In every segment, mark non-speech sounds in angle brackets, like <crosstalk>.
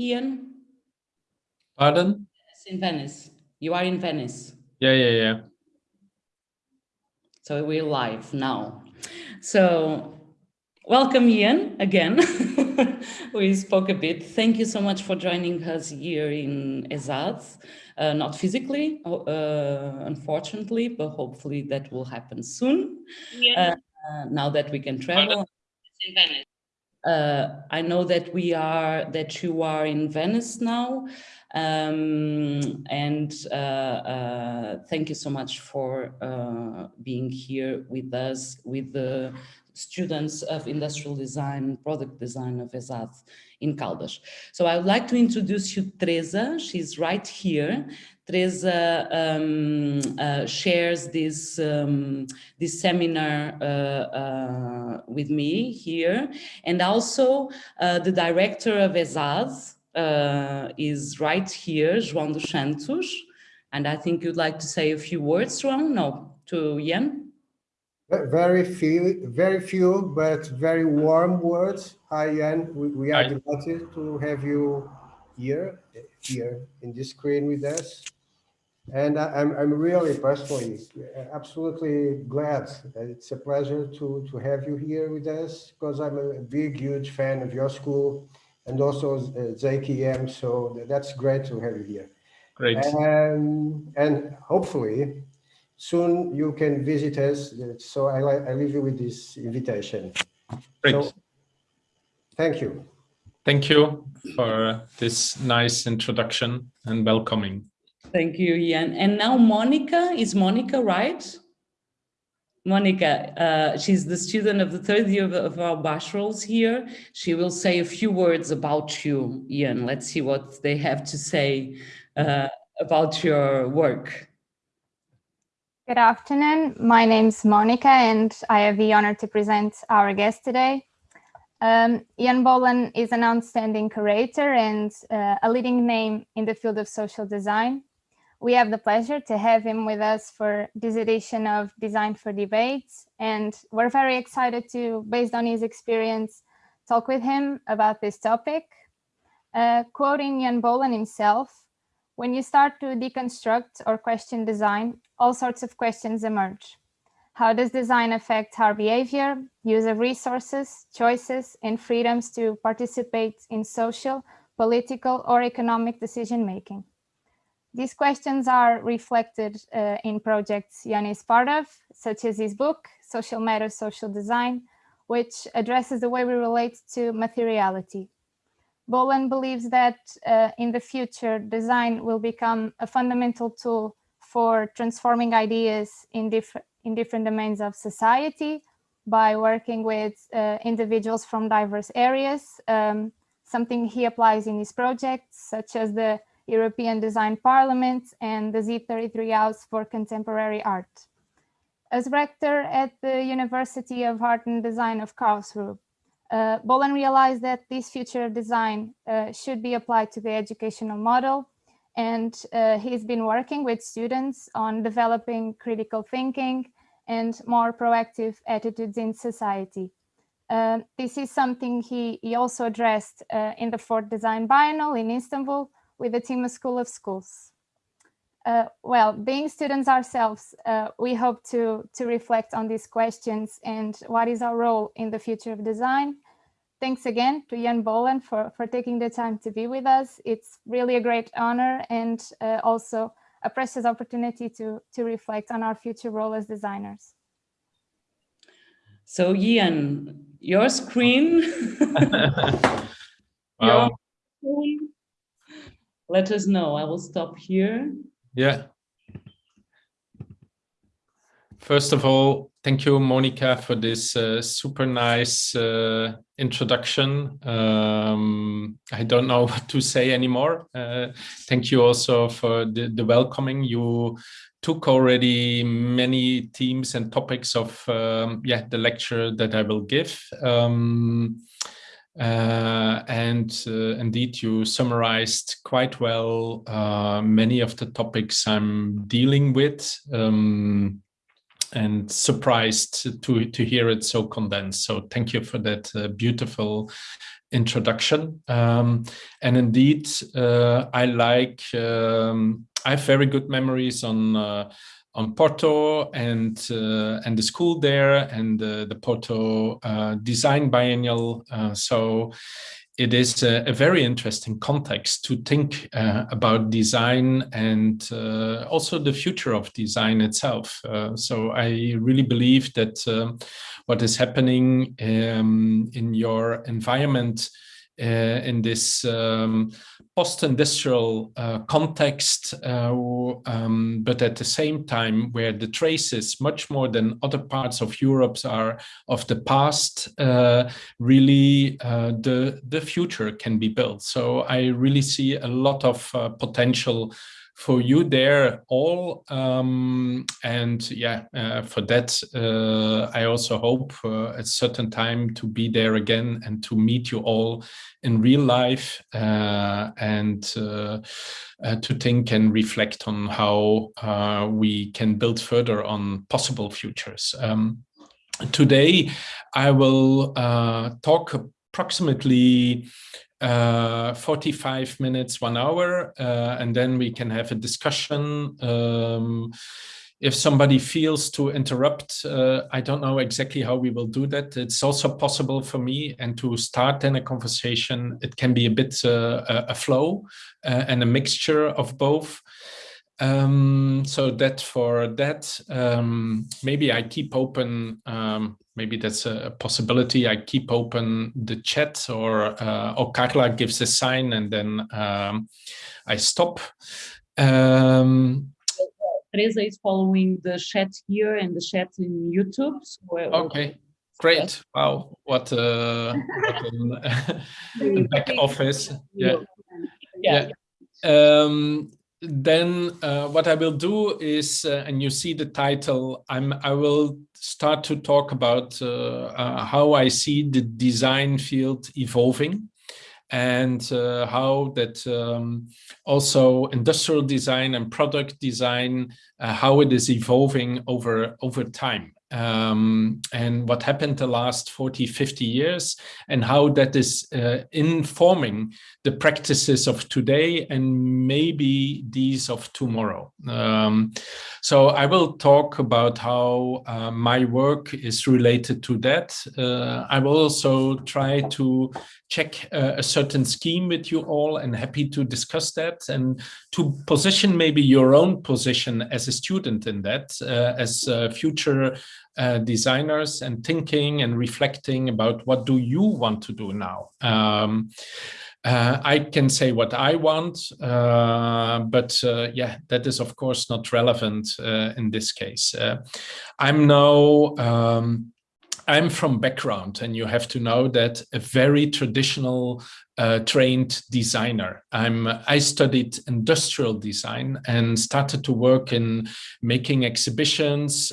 Ian? Pardon? Yes, in Venice. You are in Venice. Yeah, yeah, yeah. So we're live now. So welcome, Ian, again. <laughs> we spoke a bit. Thank you so much for joining us here in ESAD. Uh, not physically, uh, unfortunately, but hopefully that will happen soon. Yeah. Uh, now that we can travel. In Venice. Uh, I know that we are that you are in Venice now, um, and uh, uh, thank you so much for uh, being here with us, with the students of industrial design, product design of ESAD in Caldas. So I would like to introduce you Teresa. She's right here. Teresa um, uh, shares this, um, this seminar uh, uh, with me here. And also uh, the director of ESAD uh, is right here, João dos Santos. And I think you'd like to say a few words, João? No, to Ian? Very few, very few, but very warm words. Hi, Ian. We, we are Hi. delighted to have you here, here in this screen with us. And I'm, I'm really personally absolutely glad. It's a pleasure to, to have you here with us because I'm a big, huge fan of your school and also uh, ZKM. So that's great to have you here. Great. And, and hopefully soon you can visit us. So I, I leave you with this invitation. Great. So, thank you. Thank you for this nice introduction and welcoming. Thank you, Ian. And now Monica, is Monica right? Monica, uh, she's the student of the third year of, of, our bachelors here. She will say a few words about you, Ian. Let's see what they have to say uh, about your work. Good afternoon. My name is Monica and I have the honor to present our guest today. Um, Ian is an outstanding curator and uh, a leading name in the field of social design we have the pleasure to have him with us for this edition of Design for Debates. And we're very excited to, based on his experience, talk with him about this topic. Uh, quoting Ian Boelen himself, when you start to deconstruct or question design, all sorts of questions emerge. How does design affect our behavior, use of resources, choices, and freedoms to participate in social, political, or economic decision-making? These questions are reflected uh, in projects Ian is part of, such as his book, Social Matters, Social Design, which addresses the way we relate to materiality. Boelen believes that uh, in the future, design will become a fundamental tool for transforming ideas in, in different domains of society by working with uh, individuals from diverse areas, um, something he applies in his projects, such as the European Design Parliament, and the Z33 House for Contemporary Art. As rector at the University of Art and Design of Karlsruhe, uh, Boelen realized that this future design uh, should be applied to the educational model, and uh, he's been working with students on developing critical thinking and more proactive attitudes in society. Uh, this is something he, he also addressed uh, in the fourth Design Biennial in Istanbul, with the Timma School of Schools. Uh, well, being students ourselves, uh, we hope to, to reflect on these questions and what is our role in the future of design. Thanks again to Ian Boelen for, for taking the time to be with us. It's really a great honor and uh, also a precious opportunity to, to reflect on our future role as designers. So Ian, your screen. <laughs> <laughs> wow. Your let us know. I will stop here. Yeah. First of all, thank you, Monica, for this uh, super nice uh, introduction. Um, I don't know <laughs> what to say anymore. Uh, thank you also for the, the, welcoming. You took already many themes and topics of um, yeah the lecture that I will give. Um, uh, and uh, indeed, you summarized quite well uh, many of the topics I'm dealing with. Um, and surprised to to hear it so condensed. So thank you for that uh, beautiful introduction. Um, and indeed, uh, I like um, I have very good memories on uh, on Porto and uh, and the school there and the Porto uh, Design Biennial. Uh, so it is a, a, very interesting context to think uh, about design and uh, also the future of design itself. Uh, so I really believe that um, what is happening um, in your environment in this um, post-industrial uh, context, uh, um, but at the same time where the traces much more than other parts of Europe are of the past, uh, really uh, the, the future can be built. So I really see a lot of uh, potential for you there all um, and yeah uh, for that uh, I also hope uh, at a certain time to be there again and to meet you all in real life uh, and uh, uh, to think and reflect on how we can build further on possible futures. Um, today I will talk approximately uh, 45 minutes, one hour, uh, and then we can have a discussion. Um, if somebody feels to interrupt, uh, I don't know exactly how we will do that. It's also possible for me and to start then a conversation. It can be a bit uh, a flow uh, and a mixture of both. Um, so that for that, um, maybe I keep open um, maybe that's a possibility. I keep open the chat or, uh, or Carla gives a sign and then um, I stop. Um, Teresa is following the chat here and the chat in YouTube. So okay, great. Wow, what, uh, what an, <laughs> back office. Yeah. Yeah. yeah. Um, then uh, what I will do is, uh, and you see the title, I'm, I will start to talk about uh, uh how I see the design field evolving and uh, how that um, also industrial design and product design, uh, how it is evolving over, over time. Um, and what happened the last 40, 50 years and how that is uh, informing the practices of today and maybe these of tomorrow. Um, so I will talk about how uh, my work is related to that. Uh, I will also try to check uh, a certain scheme with you all and happy to discuss that and to position maybe your own position as a student in that uh, as future uh, designers and thinking and reflecting about what do you want to do now. Um, uh, I can say what I want, uh, but uh, yeah, that is of course not relevant uh, in this case. Uh, I'm now, um, I'm from background and you have to know that a very traditional trained designer. I'm, I studied industrial design and started to work in making exhibitions,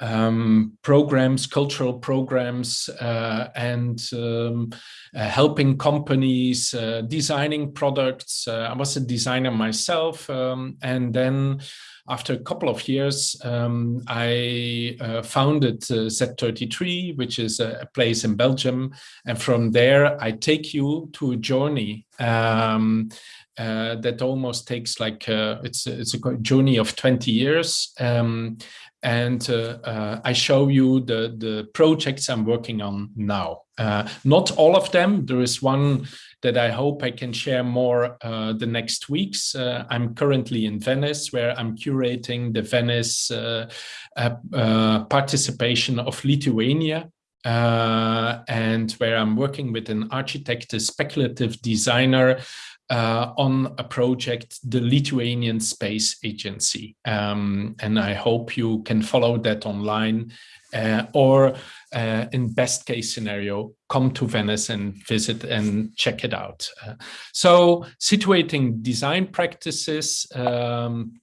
um, programs, cultural programs, uh, and um, uh, helping companies, uh, designing products. Uh, I was a designer myself, um, and then after a couple of years, um, I uh, founded uh, Z33, which is a, a, place in Belgium, and from there I take you to a journey um, uh, that almost takes like uh, it's it's a journey of 20 years um, and uh, uh, I show you the, the projects I'm working on now. Uh, not all of them. There is one that I hope I can share more uh, the next weeks. Uh, I'm currently in Venice, where I'm curating the Venice uh, participation of Lithuania. and where I'm working with an architect, a speculative designer, uh, on a project, the Lithuanian Space Agency. Um, and I hope you can follow that online uh, or uh, in best case scenario, come to Venice and visit and check it out. Uh, so situating design practices um,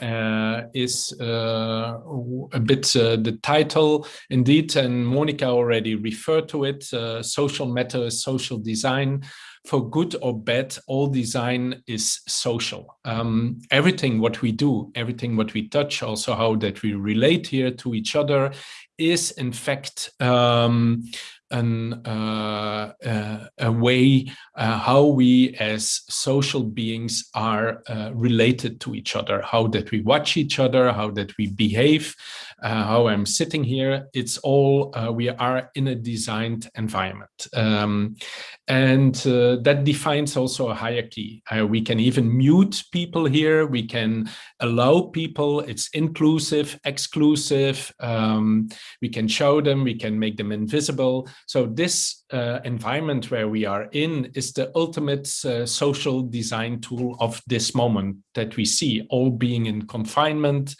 uh, is uh, a bit the title indeed and Monica already referred to it social matters social design for good or bad, all design is social. Um, everything what we do, everything what we touch, also how that we relate here to each other is in fact um, an, uh, uh, a way uh, how we as social beings are uh, related to each other, how that we watch each other, how that we behave, how I'm sitting here. It's all, uh, we are in a designed environment. Um, and that defines also a hierarchy. we can even mute people here. We can allow people, it's inclusive, exclusive. Um, we can show them, we can make them invisible. So this uh, environment where we are in is the ultimate uh, social design tool of this moment that we see, all being in confinement.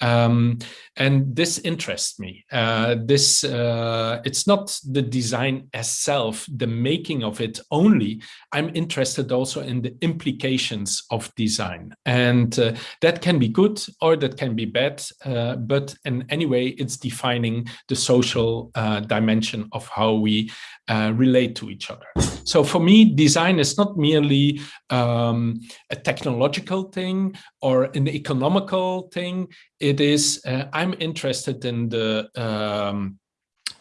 Um, and this interests me. Uh, this uh, It's not the design as self, the making of it only. I'm interested also in the implications of design. And uh, that can be good or that can be bad. Uh, but in any way, it's defining the social dimension of how we uh, relate to each other. So for me, design is not merely um, a technological thing or an economical thing. It is, uh, I'm interested in the, um,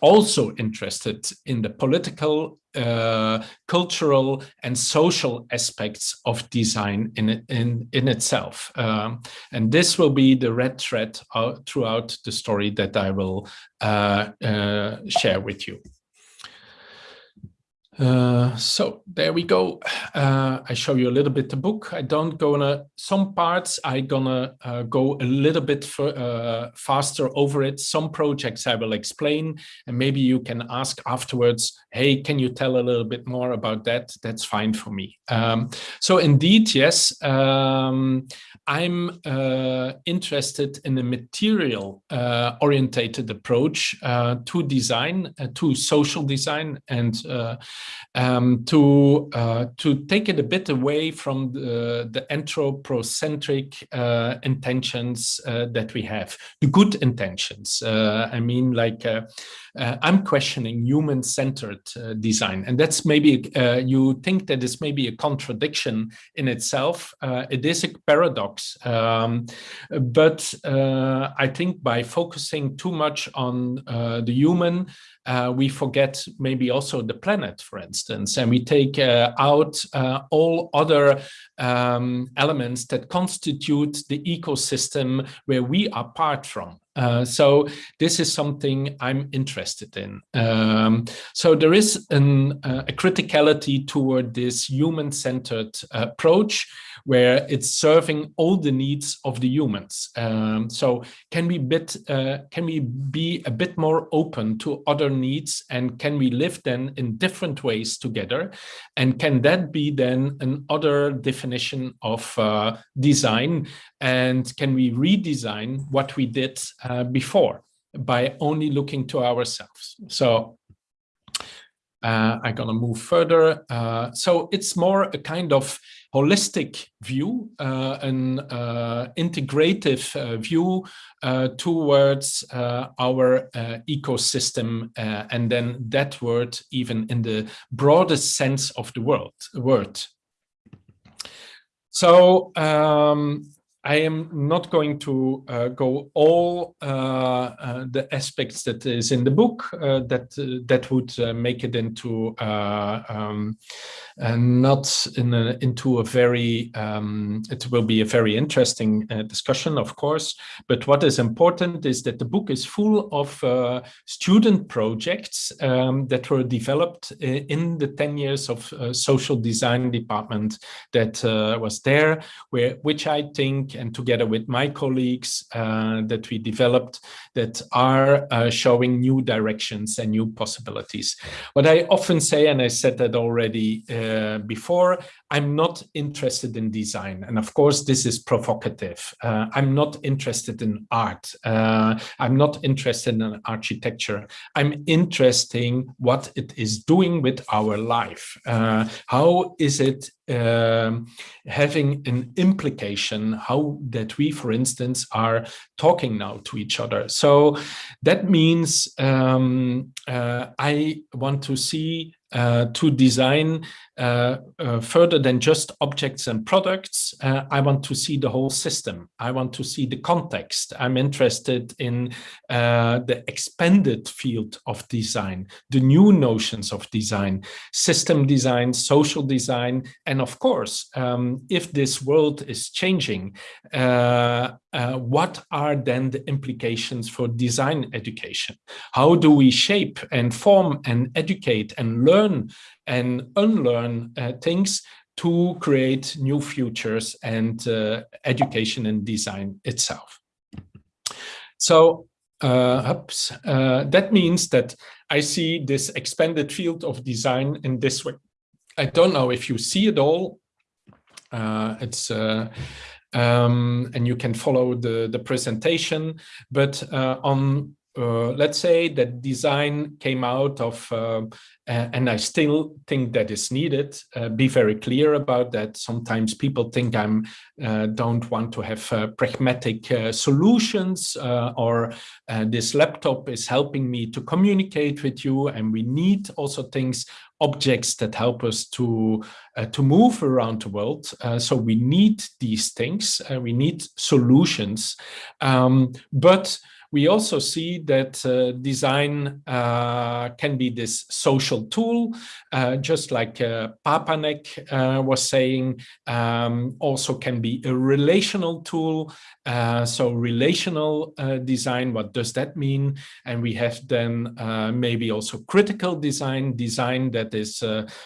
also interested in the political, uh, cultural and social aspects of design in, in, in itself. Um, and this will be the red thread uh, throughout the story that I will uh, uh, share with you. Uh, so there we go. Uh, I show you a little bit the book. I don't gonna some parts. I gonna uh, go a little bit for, uh, faster over it. Some projects I will explain, and maybe you can ask afterwards. Hey, can you tell a little bit more about that? That's fine for me. Um, so indeed, yes, um, I'm uh, interested in a material uh, orientated approach to design, to social design, and um, to uh, to take it a bit away from the, the anthropocentric uh, intentions uh, that we have, the good intentions. Uh, I mean, like uh, uh, I'm questioning human-centered design, and that's maybe you think that is maybe a contradiction in itself. it is a paradox, um, but I think by focusing too much on the human, we forget maybe also the planet, for instance, and we take uh, out uh, all other um, elements that constitute the ecosystem where we are part from. Uh, so this is something I'm interested in. Um, so there is an, uh, a criticality toward this human-centered approach where it's serving all the needs of the humans. Um, so can we bit uh, can we be a bit more open to other needs and can we live then in different ways together? And can that be then an other definition of uh, design? And can we redesign what we did uh, before by only looking to ourselves? So uh, I'm gonna move further. Uh, so it's more a kind of holistic view, uh, an uh, integrative uh, view uh, towards our ecosystem, and then that word even in the broadest sense of the world, word. So um, I am not going to uh, go all uh, uh, the aspects that is in the book uh, that uh, that would make it into um, not in a, into a very um, it will be a very interesting discussion of course. But what is important is that the book is full of student projects um, that were developed in the 10 years of social design department that was there where which I think and together with my colleagues uh, that we developed that are uh, showing new directions and new possibilities. What I often say, and I said that already uh, before, I'm not interested in design. And of course, this is provocative. Uh, I'm not interested in art. Uh, I'm not interested in architecture. I'm interested in what it is doing with our life. Uh, how is it um, having an implication how that we, for instance, are talking now to each other. So that means um, uh, I want to see uh, to design uh, uh, further than just objects and products, uh, I want to see the whole system. I want to see the context. I'm interested in uh, the expanded field of design, the new notions of design, system design, social design, and of course, um, if this world is changing, uh, what are then the implications for design education? How do we shape and form and educate and learn and unlearn uh, things to create new futures and uh, education and design itself? So uh, uh, that means that I see this expanded field of design in this way. I don't know if you see it all. it's um, and you can follow the, the presentation. But uh, on, uh, let's say that design came out of, uh, and I still think that is needed, uh, be very clear about that. Sometimes people think I'm uh, don't want to have uh, pragmatic solutions or this laptop is helping me to communicate with you and we need also things objects that help us to to move around the world. So we need these things. We need solutions, um, but we also see that uh, design uh, can be this social tool, uh, just like uh, Papanek uh, was saying, um, also can be a relational tool. Uh, so relational design, what does that mean? And we have then maybe also critical design, design that is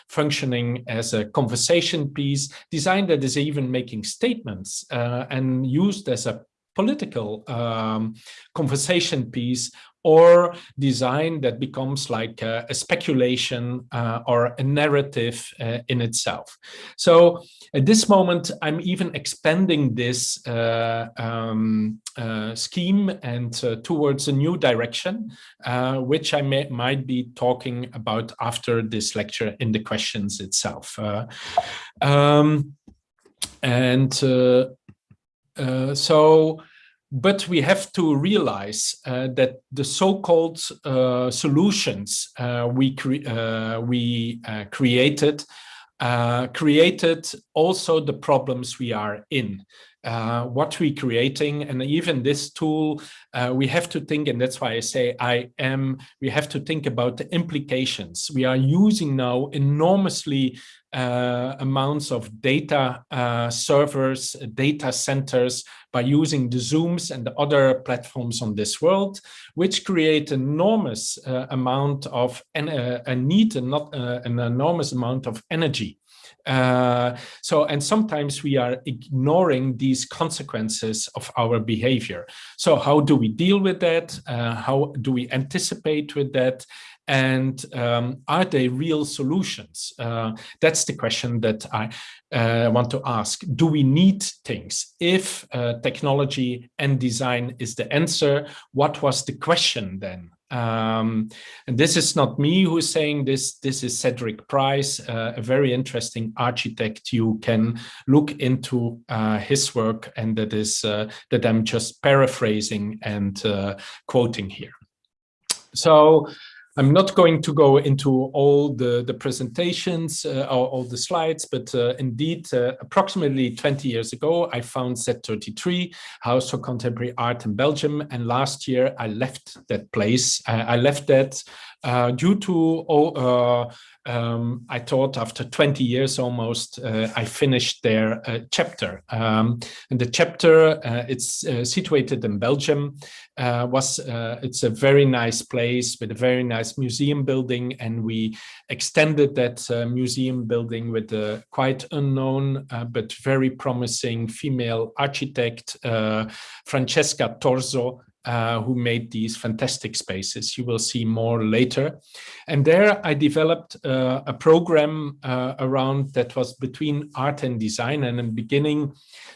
functioning as a conversation piece, design that is even making statements and used as a political um, conversation piece or design that becomes like a, a speculation uh, or a narrative uh, in itself. So at this moment, I'm even expanding this uh, um, uh, scheme and uh, towards a new direction, uh, which I may, might be talking about after this lecture in the questions itself. Um, and so, but we have to realize uh, that the so-called uh, solutions uh, we cre uh, we uh, created created also the problems we are in. what we're creating and even this tool we have to think and that's why I say I am we have to think about the implications we are using now enormously uh, amounts of data uh, servers, data centers by using the Zooms and the other platforms on this world, which create enormous uh, amount of and a need and not uh, an enormous amount of energy. Uh, so, and sometimes we are ignoring these consequences of our behavior. So how do we deal with that? Uh, how do we anticipate with that? And um, are they real solutions? Uh, that's the question that I uh, want to ask. Do we need things? If uh, technology and design is the answer, what was the question then? Um, and this is not me who's saying this, this is Cedric Price, uh, a very interesting architect. You can look into uh, his work and that is uh, that I'm just paraphrasing and uh, quoting here. So I'm not going to go into all the, the presentations uh, or all the slides, but uh, indeed, uh, approximately 20 years ago, I found Z33, House for Contemporary Art in Belgium. And last year, I left that place. I left that uh, due to uh, um, I thought after 20 years almost, uh, I finished their chapter. Um, and the chapter, it's situated in Belgium, was it's a very nice place with a very nice museum building. And we extended that museum building with a quite unknown but very promising female architect, Francesca Torzo, uh, who made these fantastic spaces. You will see more later. And there I developed uh, a program uh, around that was between art and design. And in the beginning,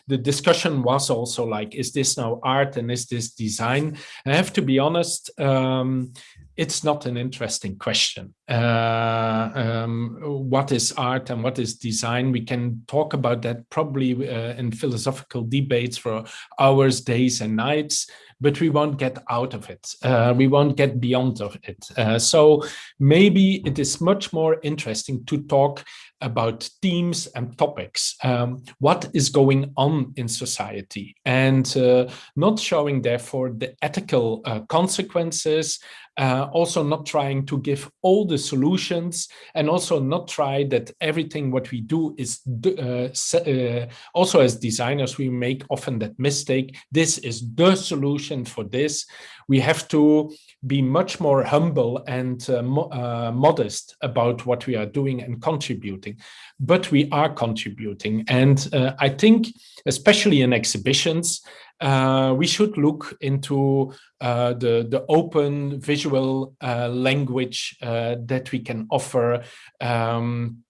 the discussion was also like, is this now art and is this design? And I have to be honest, um, it's not an interesting question. Uh, um, what is art and what is design? We can talk about that probably uh, in philosophical debates for hours, days and nights but we won't get out of it. Uh, we won't get beyond of it. Uh, so maybe it is much more interesting to talk about themes and topics. Um, what is going on in society and uh, not showing therefore the ethical uh, consequences uh, also not trying to give all the solutions and also not try that everything what we do is uh, uh, also as designers we make often that mistake this is the solution for this we have to be much more humble and uh, mo uh, modest about what we are doing and contributing but we are contributing and uh, i think especially in exhibitions uh, we should look into uh, the, the open visual uh, language that we can offer um,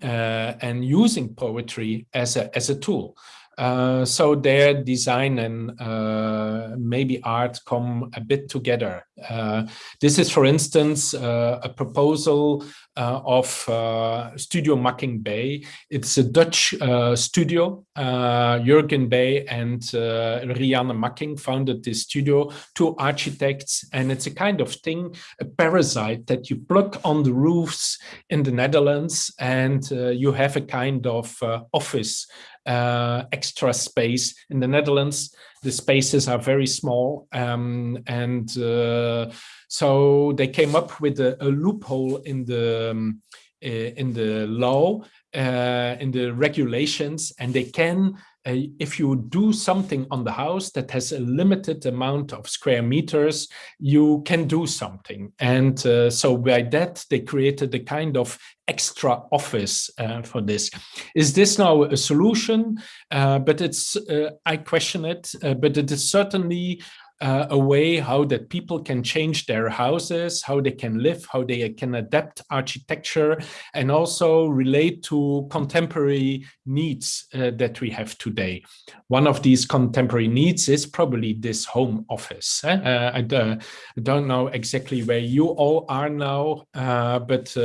and using poetry as a, as a tool. Uh, so their design and uh, maybe art come a bit together. Uh, this is, for instance, uh, a proposal uh, of uh, Studio Makkink Bey. It's a Dutch uh, studio. Uh, Jurgen Bey and Rianne Makkink founded this studio, two architects, and it's a kind of thing, a parasite that you plug on the roofs in the Netherlands, and you have a kind of office uh, extra space in the Netherlands. The spaces are very small um, and uh, so they came up with a, a loophole in the um, in the law, uh, in the regulations, and they can if you do something on the house that has a limited amount of square meters, you can do something. And uh, so by that, they created a kind of extra office uh, for this. Is this now a solution? Uh, but it's, uh, I question it, uh, but it is certainly uh, a way how that people can change their houses, how they can live, how they can adapt architecture, and also relate to contemporary needs uh, that we have today. One of these contemporary needs is probably this home office. Eh? Uh, I, I, don't know exactly where you all are now, uh, but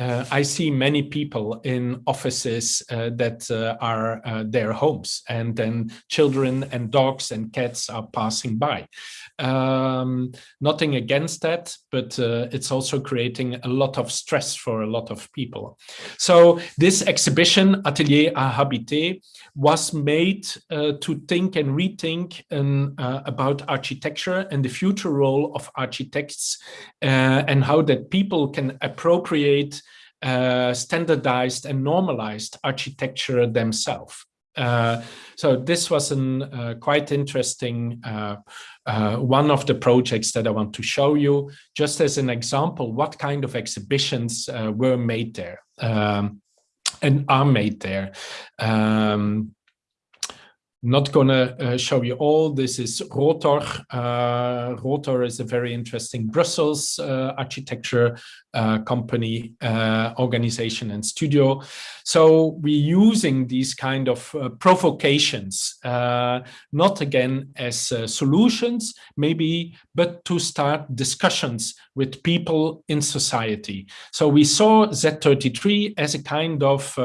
uh, I see many people in offices uh, that uh, are uh, their homes and then children and dogs and cats are passing by. Um, nothing against that, but uh, it's also creating a lot of stress for a lot of people. So this exhibition, Atelier à Habiter, was made uh, to think and rethink um, about architecture and the future role of architects and how that people can appropriate uh, standardized and normalized architecture themselves. Uh, so this was a uh, quite interesting uh, uh, one of the projects that I want to show you, just as an example, what kind of exhibitions uh, were made there um, and are made there. Um, not gonna uh, show you all. This is Rotor. Uh, Rotor is a very interesting Brussels uh, architecture uh, company, uh, organization and studio. So we're using these kind of uh, provocations, not again as solutions, maybe, but to start discussions with people in society. So we saw Z33 as a kind of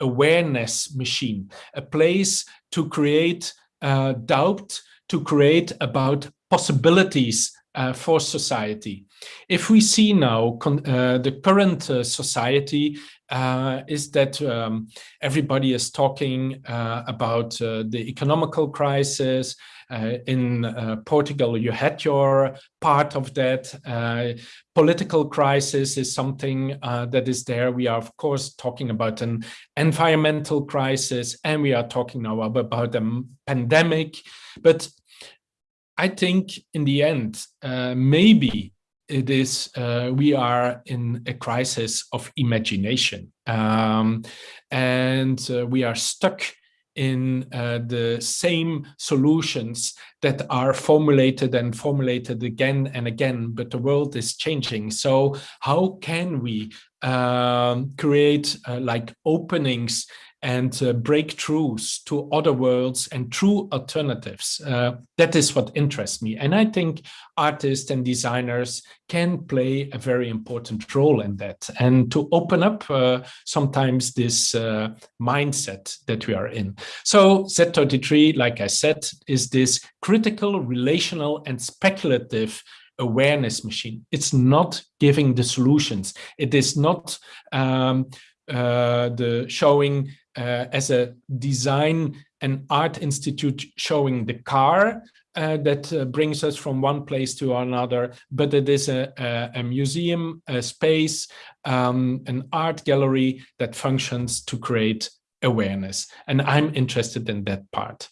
awareness machine, a place to create uh, doubt, to create about possibilities uh, for society. If we see now uh, the current uh, society uh, is that um, everybody is talking uh, about the economical crisis, uh, in uh, Portugal, you had your part of that. Uh, political crisis is something that is there. We are, of course, talking about an environmental crisis, and we are talking now about a pandemic. But I think in the end, maybe it is uh, we are in a crisis of imagination um, and uh, we are stuck in uh, the same solutions that are formulated and formulated again and again, but the world is changing. So how can we um, create uh, like openings and uh, breakthroughs to other worlds and true alternatives. Uh, that is what interests me. And I think artists and designers can play a very important role in that and to open up uh, sometimes this uh, mindset that we are in. So Z33, like I said, is this critical, relational and speculative awareness machine. It's not giving the solutions. It is not um, the showing uh, as a design and art institute showing the car uh, that uh, brings us from one place to another, but it is a, a, a museum, a space, um, an art gallery that functions to create awareness. And I'm interested in that part.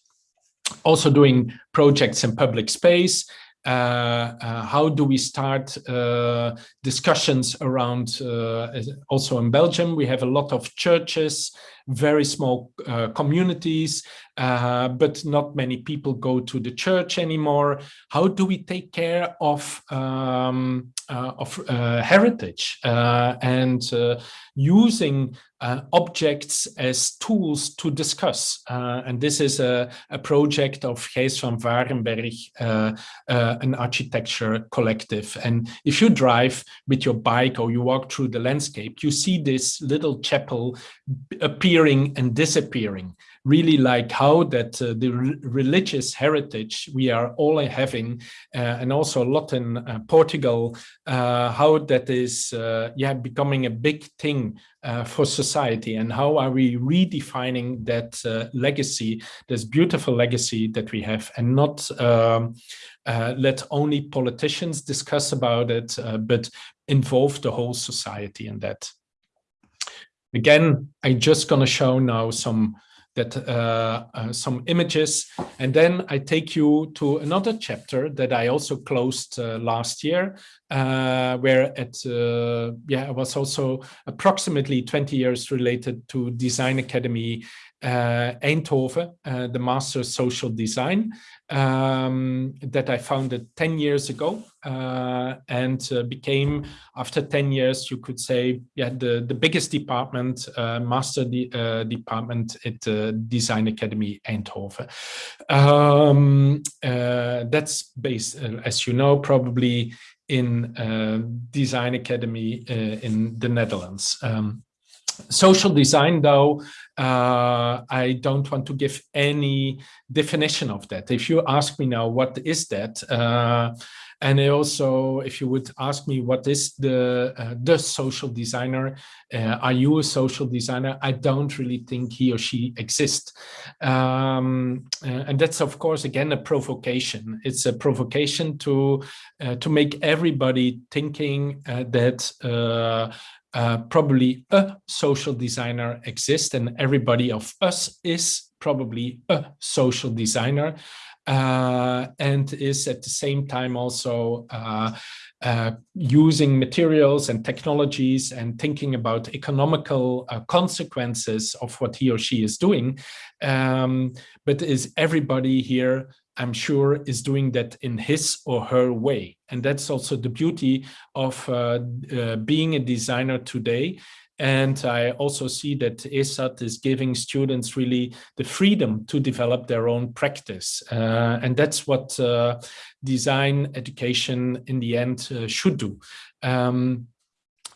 Also doing projects in public space, uh, uh, Uh, uh, how do we start uh, discussions around uh, also in Belgium? We have a lot of churches very small communities uh, but not many people go to the church anymore. How do we take care of um, uh, of uh, heritage and using objects as tools to discuss? and this is a, a project of Gijs Van Vaerenbergh, an architecture collective. And if you drive with your bike or you walk through the landscape, you see this little chapel appearing and disappearing really like how that uh, the re religious heritage we are all having uh, and also a lot in uh, Portugal, uh, how that is uh, yeah becoming a big thing uh, for society and how are we redefining that legacy, this beautiful legacy that we have and not um, let only politicians discuss about it, but involve the whole society in that. Again, I'm just going to show now some that uh, uh, some images and then I take you to another chapter that I also closed uh, last year uh, where it uh, yeah was also approximately 20 years related to Design Academy uh, Eindhoven, the Master Social Design um, that I founded 10 years ago uh, and uh, became, after 10 years, you could say, yeah, the, the biggest department, uh, master de uh, department at the Design Academy Eindhoven. Um, uh, that's based, uh, as you know, probably in Design Academy in the Netherlands. Um, social design, though, uh, I don't want to give any definition of that. If you ask me now, what is that? Uh, and also, if you would ask me, what is the uh, the social designer? Uh, are you a social designer? I don't really think he or she exists. Um, uh, and that's, of course, again, a provocation. It's a provocation to uh, to make everybody thinking that uh, probably a social designer exists and everybody of us is probably a social designer uh, and is at the same time also uh, uh, using materials and technologies and thinking about economical uh, consequences of what he or she is doing. Um, but is everybody here I'm sure is doing that in his or her way. And that's also the beauty of uh, uh, being a designer today. And I also see that ESAD is giving students really the freedom to develop their own practice. Uh, and that's what uh, design education in the end uh, should do. Um,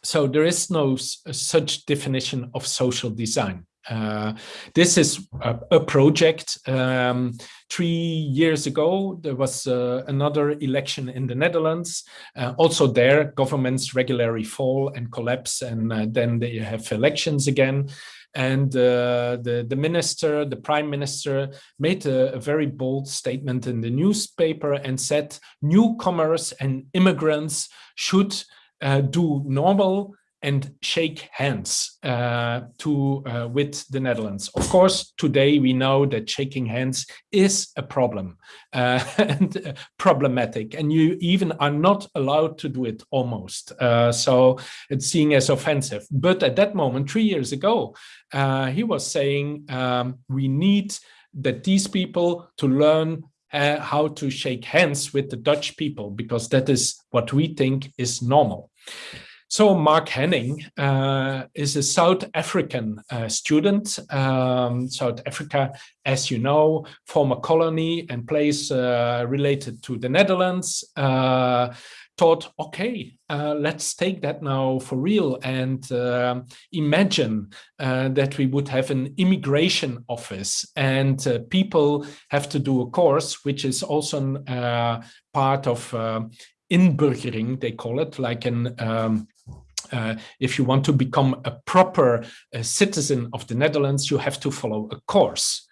so there is no such definition of social design. Uh, this is a, a project. Um, three years ago, there was uh, another election in the Netherlands. Uh, also there, governments regularly fall and collapse, and uh, then they have elections again. And uh, the, the minister, the prime minister, made a, a very bold statement in the newspaper and said newcomers and immigrants should uh, do normal and shake hands uh, to uh, with the Netherlands. Of course, today we know that shaking hands is a problem uh, <laughs> and uh, problematic, and you even are not allowed to do it almost. Uh, so it's seen as offensive. But at that moment, three years ago, uh, he was saying um, we need that these people to learn uh, how to shake hands with the Dutch people because that is what we think is normal. So Mark Henning uh, is a South African uh, student. Um, South Africa, as you know, former colony and place uh, related to the Netherlands, uh, thought, okay, uh, let's take that now for real and uh, imagine that we would have an immigration office and people have to do a course, which is also part of inburgering, they call it, like an um, uh, if you want to become a proper uh, citizen of the Netherlands, you have to follow a course.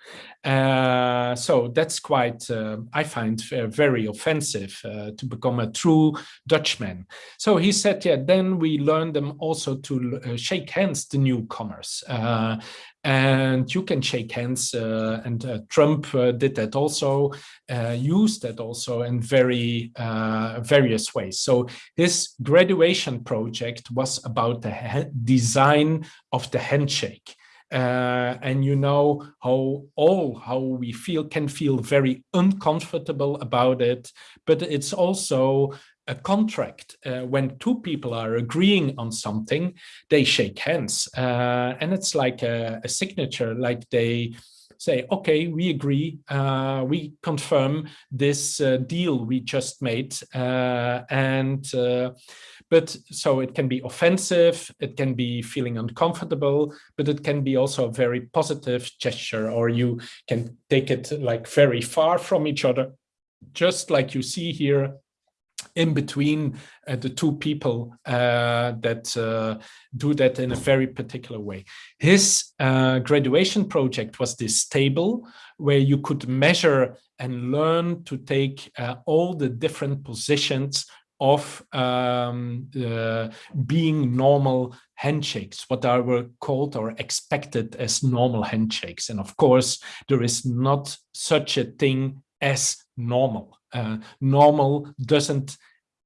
Uh, so that's quite, uh, I find, uh, very offensive uh, to become a true Dutchman. So he said, yeah, then we learn them also to shake hands, the newcomers and you can shake hands uh, and uh, Trump uh, did that also used that also in very various ways. So his graduation project was about the design of the handshake. Uh, and you know how all how we feel can feel very uncomfortable about it but it's also a contract uh, when two people are agreeing on something they shake hands. Uh, and it's like a, a, signature like they say okay we agree uh, we confirm this uh, deal we just made. Uh, and uh, but so it can be offensive it can be feeling uncomfortable but it can be also a very positive gesture or you can take it like very far from each other. Just like you see here in between uh, the two people uh, that uh, do that in a very particular way. His uh, graduation project was this table where you could measure and learn to take uh, all the different positions of um, being normal handshakes, what are were called or expected as normal handshakes. And of course, there is not such a thing as normal. Uh, normal doesn't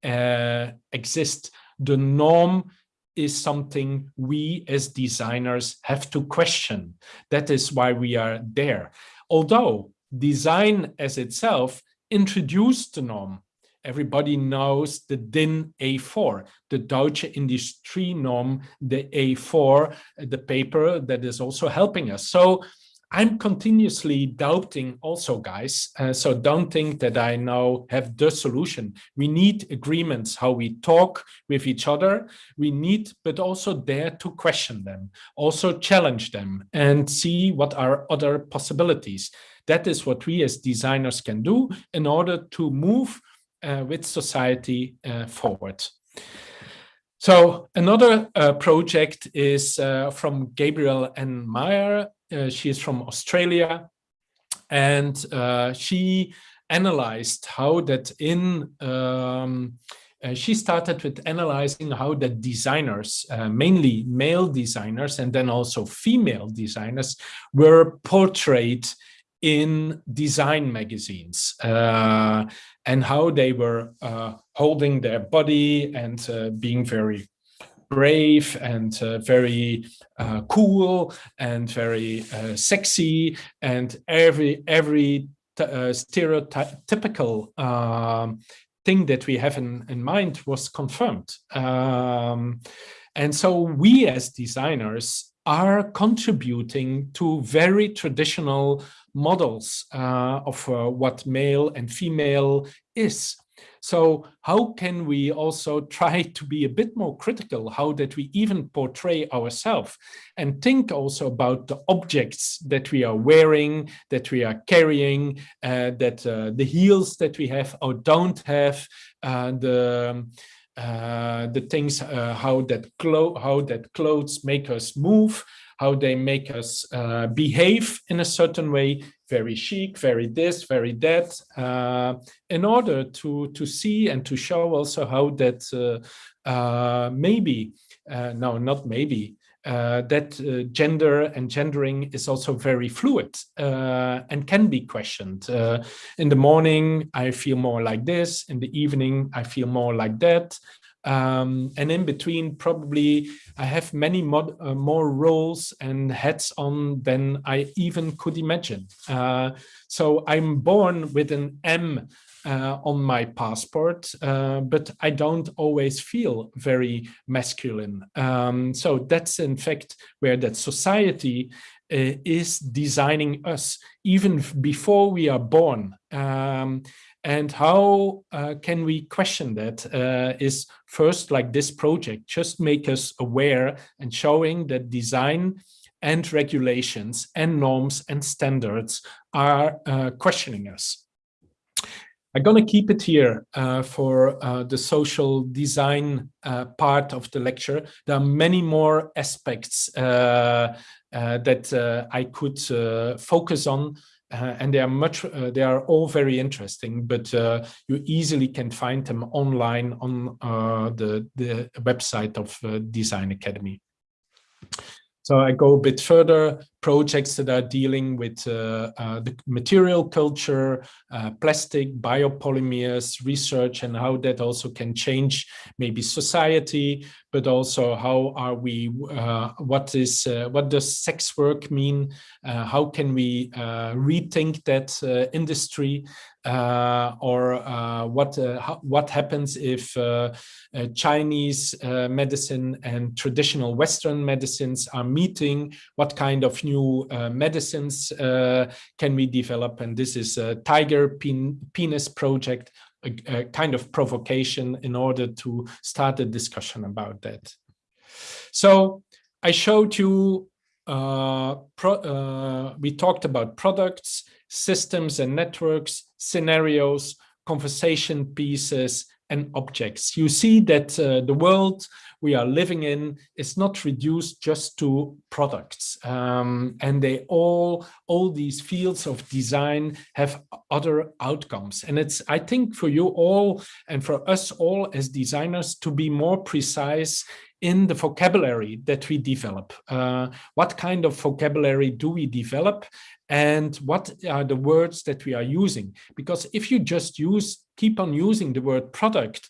uh, exist. The norm is something we as designers have to question. That is why we are there. Although design as itself introduced the norm, everybody knows the DIN A4, the Deutsche Industrie Norm, the A4, the paper that is also helping us. So I'm continuously doubting also, guys. Uh, so don't think that I now have the solution. We need agreements, how we talk with each other. We need, but also dare to question them, also challenge them and see what are other possibilities. That is what we as designers can do in order to move uh, with society uh, forward. So another uh, project is uh, from Gabriel N. Meyer uh, she is from Australia, and uh, she analyzed how that in um, uh, she started with analyzing how the designers, uh, mainly male designers and then also female designers, were portrayed in design magazines uh, and how they were uh, holding their body and being very brave and uh, very uh, cool and very uh, sexy and every every uh, stereotypical um, thing that we have in, in mind was confirmed. Um, and so we as designers are contributing to very traditional models uh, of uh, what male and female is. So how can we also <laughs> try to be a bit more critical how that we even portray ourselves and think also about the objects that we are wearing, that we are carrying, uh, that uh, the heels that we have or don't have, uh, the uh, the things uh, how that how that clothes make us move, how they make us uh, behave in a certain way very chic, very this, very that, uh, in order to, to see and to show also how that uh, uh maybe, uh, no, not maybe, uh, that gender and gendering is also very fluid and can be questioned. in the morning, I feel more like this. In the evening, I feel more like that. Um, and in between, probably I have many mod, uh, more roles and hats on than I even could imagine. Uh, so I'm born with an M uh, on my passport, uh, but I don't always feel very masculine. Um, so that's in fact where that society uh, is designing us even before we are born. Um, and how uh, can we question that? Uh, is first like this project, just make us aware and showing that design and regulations and norms and standards are uh, questioning us. I'm going to keep it here uh, for uh, the social design uh, part of the lecture. There are many more aspects uh, uh, that uh, I could focus on, Uh, and they are much. Uh, they are all very interesting, but uh, you easily can find them online on the the website of Design Academy. So I go a bit further, projects that are dealing with uh, uh, the material culture, uh, plastic, biopolymers, research, and how that also can change maybe society, but also how are we, uh, what is, uh, what does sex work mean? Uh, how can we rethink that industry? Uh, or uh, what uh, what happens if uh, uh, Chinese medicine and traditional Western medicines are meeting? What kind of new medicines can we develop? And this is a tiger pen penis project, a, a, kind of provocation in order to start a discussion about that. So I showed you. Pro, we talked about products systems and networks, scenarios, conversation pieces, and objects. You see that uh, the world we are living in is not reduced just to products. Um, and they all, all these fields of design have other outcomes. And it's, I think for you all and for us all as designers to be more precise in the vocabulary that we develop. Uh, what kind of vocabulary do we develop and what are the words that we are using? Because if you just use, keep on using the word product,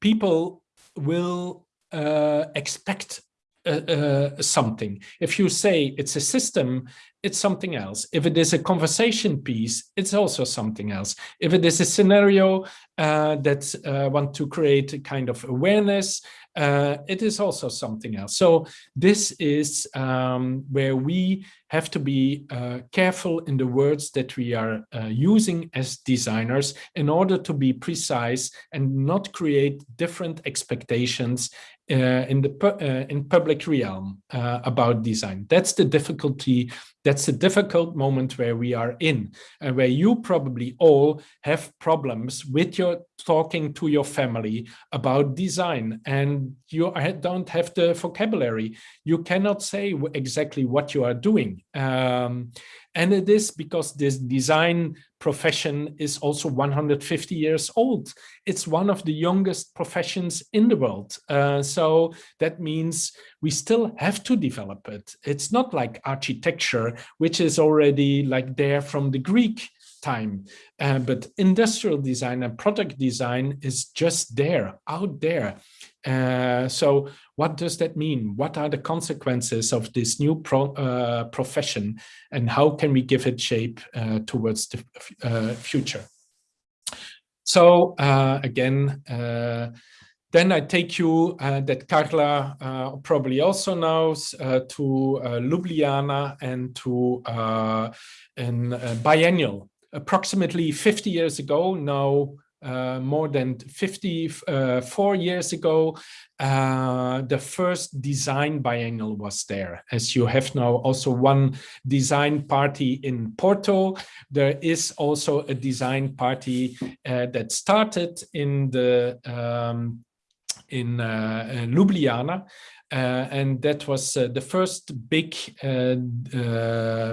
people will uh, expect uh, uh, something. If you say it's a system, it's something else. If it is a conversation piece, it's also something else. If it is a scenario uh, that uh, want to create a kind of awareness, uh, it is also something else. So this is um, where we have to be uh, careful in the words that we are uh, using as designers in order to be precise and not create different expectations uh, in the uh, in public realm uh, about design. That's the difficulty. That's a difficult moment where we are in, and where you probably all have problems with your talking to your family about design, and you don't have the vocabulary. You cannot say exactly what you are doing. Um, and it is because this design profession is also 150 years old. It's one of the youngest professions in the world. Uh, so that means we still have to develop it. It's not like architecture, which is already like there from the Greek time. Uh, but industrial design and product design is just there, out there. Uh, so what does that mean? What are the consequences of this new pro, uh, profession and how can we give it shape uh, towards the uh, future? So uh, again, then I take you that Carla probably also knows to Ljubljana and to in biennial. Approximately 50 years ago, now uh, more than 54 uh, years ago, uh, the first design biennial was there. As you have now also one design party in Porto, there is also a design party uh, that started in the um, in uh, Ljubljana uh, and that was uh, the first big uh,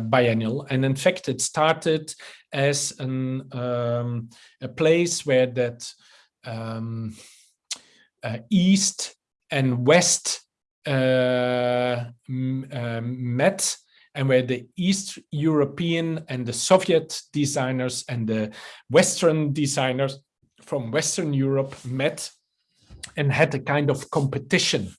biennial. And in fact, it started as an, um, a place where that um, East and West met and where the East European and the Soviet designers and the Western designers from Western Europe met and had a kind of competition.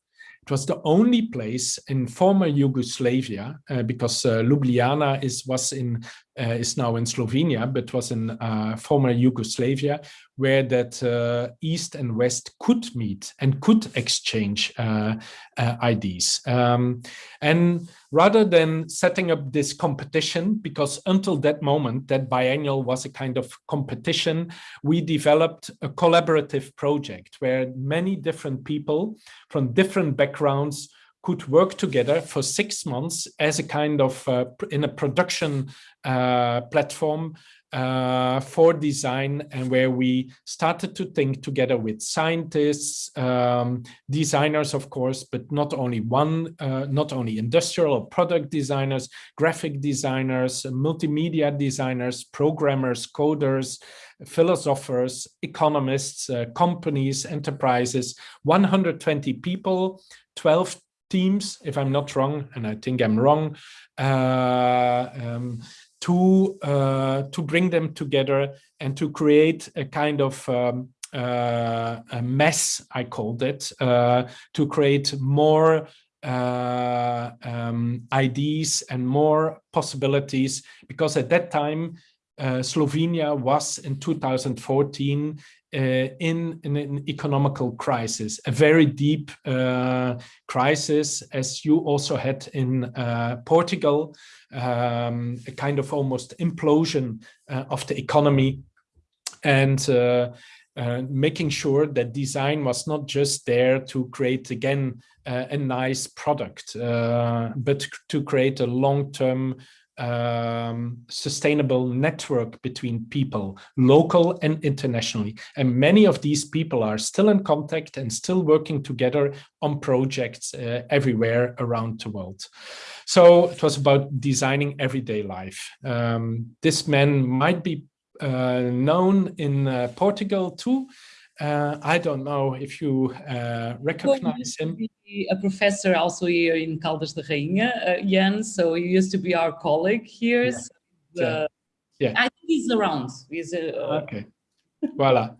It was the only place in former Yugoslavia, uh, because uh, Ljubljana is was in is now in Slovenia, but was in uh, former Yugoslavia, where that uh, East and West could meet and could exchange uh, ideas. Um, and rather than setting up this competition, because until that moment, that biennial was a kind of competition, we developed a collaborative project where many different people from different backgrounds could work together for six months as a kind of uh, in a production uh, platform uh, for design and where we started to think together with scientists, um, designers, of course, but not only one, uh, not only industrial or product designers, graphic designers, multimedia designers, programmers, coders, philosophers, economists, uh, companies, enterprises, 120 people, 12 teams, if I'm not wrong, and I think I'm wrong, uh, um, to uh, to bring them together and to create a kind of um, uh, a mess, I called it, uh, to create more uh, um, ideas and more possibilities, because at that time, uh, Slovenia was in 2014 uh, in, in, an economical crisis, a very deep uh, crisis, as you also had in uh, Portugal, um, a kind of almost implosion uh, of the economy and uh, making sure that design was not just there to create again a nice product, but to create a long-term um, sustainable network between people, local and internationally. And many of these people are still in contact and still working together on projects uh, everywhere around the world. So it was about designing everyday life. Um, this man might be uh, known in uh, Portugal too, uh, I don't know if you uh, recognize him. A professor also here in Caldas da Rainha, uh, Jens. So he used to be our colleague here. Yeah. So, uh, yeah. I think he's around. He's uh, okay. Voila.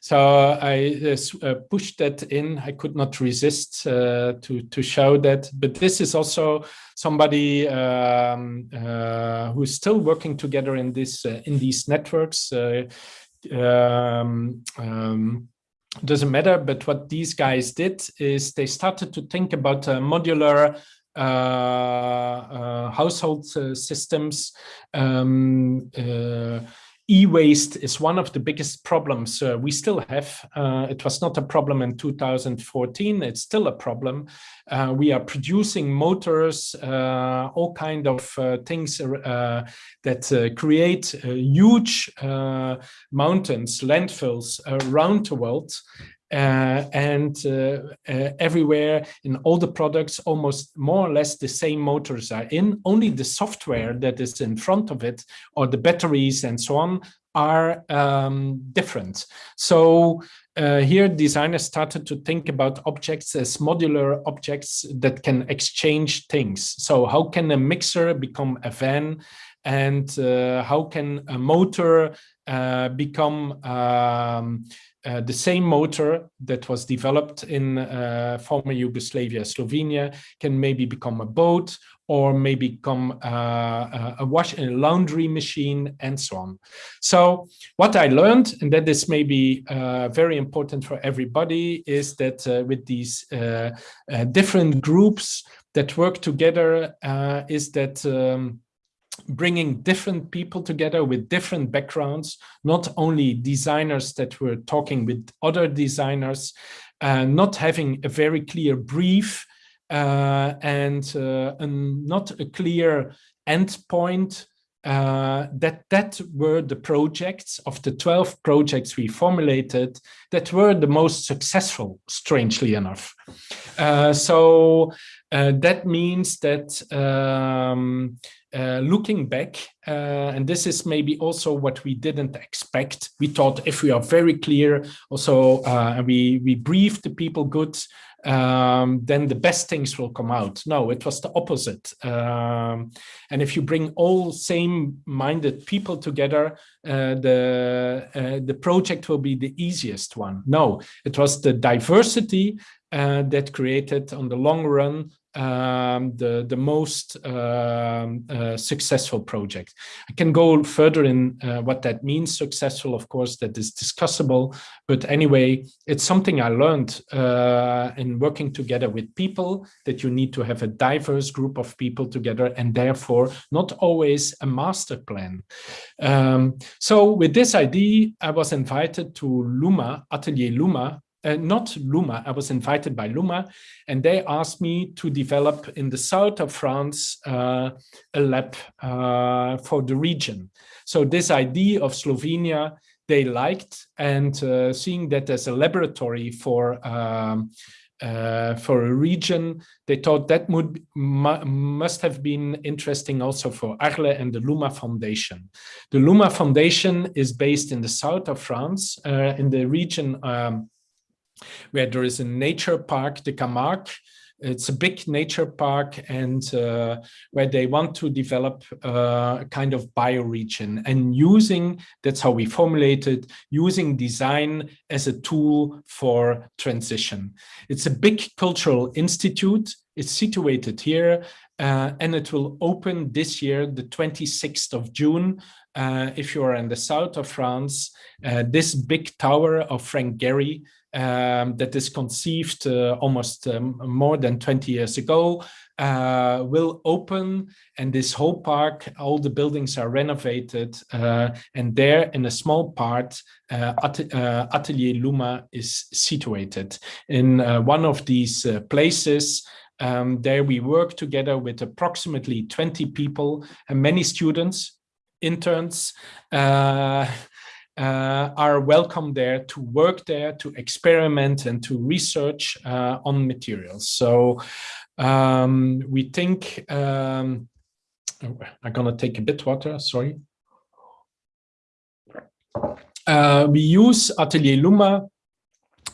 So I uh, pushed that in. I could not resist to to show that. But this is also somebody um, who's still working together in this in these networks um, um, doesn't matter. But what these guys did is they started to think about modular uh, uh, household uh, systems, um, uh, E-waste is one of the biggest problems uh, we still have. Uh, it was not a problem in 2014. It's still a problem. Uh, we are producing motors, uh, all kind of uh, things uh, that create huge mountains, landfills around the world. Uh, and uh, uh, everywhere in all the products almost more or less the same motors are in. Only the software that is in front of it or the batteries and so on are um, different. So uh, here designers started to think about objects as modular objects that can exchange things. So how can a mixer become a van and uh, how can a motor uh, become um, uh, the same motor that was developed in uh, former Yugoslavia, Slovenia, can maybe become a boat or maybe become uh, a wash a laundry machine and so on. So what I learned, and that is maybe uh, very important for everybody, is that uh, with these different groups that work together, is that um, bringing different people together with different backgrounds, not only designers that were talking with other designers, uh, not having a very clear brief uh, and, uh, and, not a clear endpoint, uh, that that were the projects of the 12 projects we formulated that were the most successful, strangely enough. Uh, so uh, that means that um, uh, looking back, uh, and this is maybe also what we didn't expect. We thought if we are very clear, also, uh, we, we brief the people good, um, then the best things will come out. No, it was the opposite. Um, and if you bring all same-minded people together, uh, the, uh, the project will be the easiest one. No, it was the diversity uh, that created on the long run um, the, the most um, uh, successful project. I can go further in uh, what that means successful, of course, that is discussable. But anyway, it's something I learned uh, in working together with people that you need to have a diverse group of people together and therefore not always a master plan. Um, so with this idea, I was invited to Luma, Atelier Luma, uh, not Luma, I was invited by Luma, and they asked me to develop in the south of France uh, a lab uh, for the region. So this idea of Slovenia, they liked, and uh, seeing that as a laboratory for um, uh, for a region. They thought that would must have been interesting also for Arles and the Luma Foundation. The Luma Foundation is based in the south of France, uh, in the region um, where there is a nature park, the Camargue, it's a big nature park and uh, where they want to develop a kind of bioregion and using, that's how we formulated, using design as a tool for transition. It's a big cultural institute. It's situated here uh, and it will open this year, the 26th of June. Uh, if you are in the south of France, uh, this big tower of Frank Gehry um, that is conceived uh, almost um, more than 20 years ago uh, will open and this whole park, all the buildings are renovated uh, and there in a small part, uh, At uh, Atelier Luma is situated. In uh, one of these places, um, there we work together with approximately 20 people and many students, interns, uh, are welcome there to work there, to experiment and to research uh, on materials. So um, we think, um, oh, I'm gonna take a bit water, sorry. Uh, we use Atelier Luma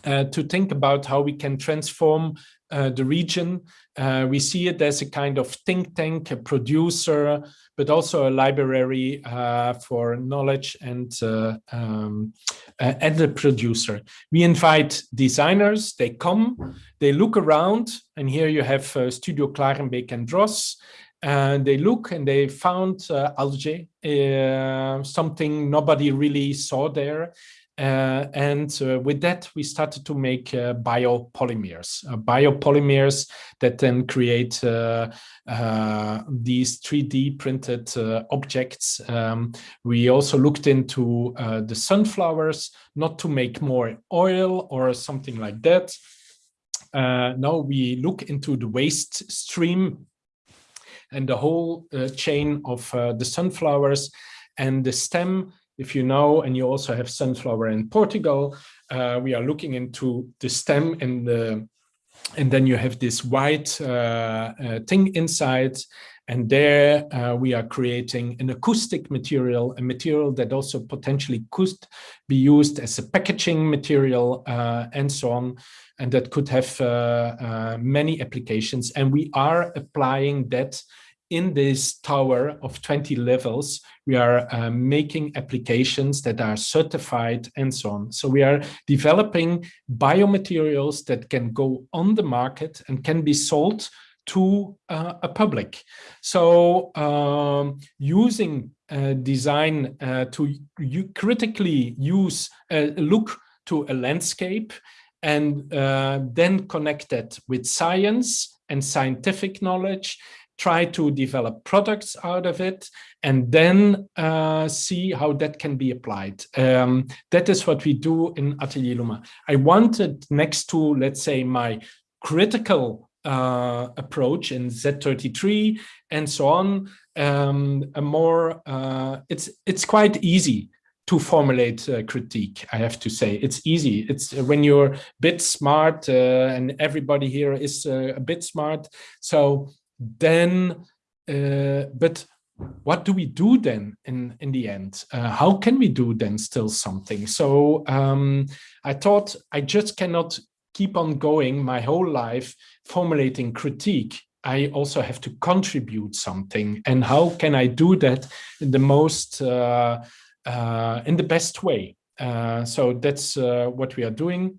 uh, to think about how we can transform uh, the region. Uh, we see it as a kind of think tank, a producer, but also a library uh, for knowledge and uh, um, uh, and a producer. We invite designers, they come, they look around, and here you have Studio Klarenbeek and Dros, and they look and they found uh, algae, uh, something nobody really saw there. Uh, and uh, with that, we started to make uh, biopolymers, uh, biopolymers that then create uh, uh, these 3D printed objects. Um, we also looked into the sunflowers, not to make more oil or something like that. now we look into the waste stream and the whole chain of the sunflowers and the stem if you know, and you also have sunflower in Portugal, uh, we are looking into the stem and the and then you have this white uh, uh, thing inside and there uh, we are creating an acoustic material, a material that also potentially could be used as a packaging material uh, and so on. And that could have uh, uh many applications. And we are applying that in this tower of 20 levels, we are uh, making applications that are certified and so on. So we are developing biomaterials that can go on the market and can be sold to uh, a public. So um, using uh, design uh, to critically use a look to a landscape and uh, then connect that with science and scientific knowledge try to develop products out of it, and then uh, see how that can be applied. Um, that is what we do in Atelier Luma. I wanted next to, let's say, my critical uh, approach in Z33 and so on, um, a more, uh, it's, it's quite easy to formulate a critique, I have to say. It's easy. It's when you're a bit smart uh, and everybody here is uh, a bit smart. So then, uh, but what do we do then in, in the end? Uh, how can we do then still something? So um, I thought I just cannot keep on going my whole life formulating critique. I also have to contribute something. And how can I do that in the most, uh, uh, in the best way? Uh, so that's uh, what we are doing.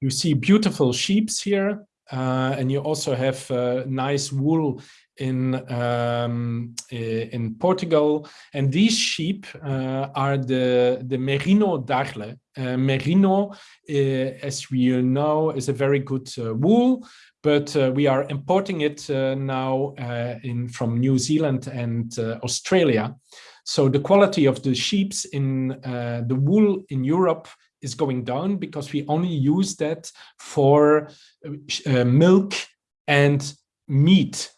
You see beautiful sheeps here. Uh, and you also have uh, nice wool in um, in Portugal. And these sheep uh, are the the Merino d'Arles. Uh, merino, uh, as we know, is a very good uh, wool, but we are importing it now in from New Zealand and Australia. So the quality of the sheeps in the wool in Europe is going down because we only use that for uh, milk and meat.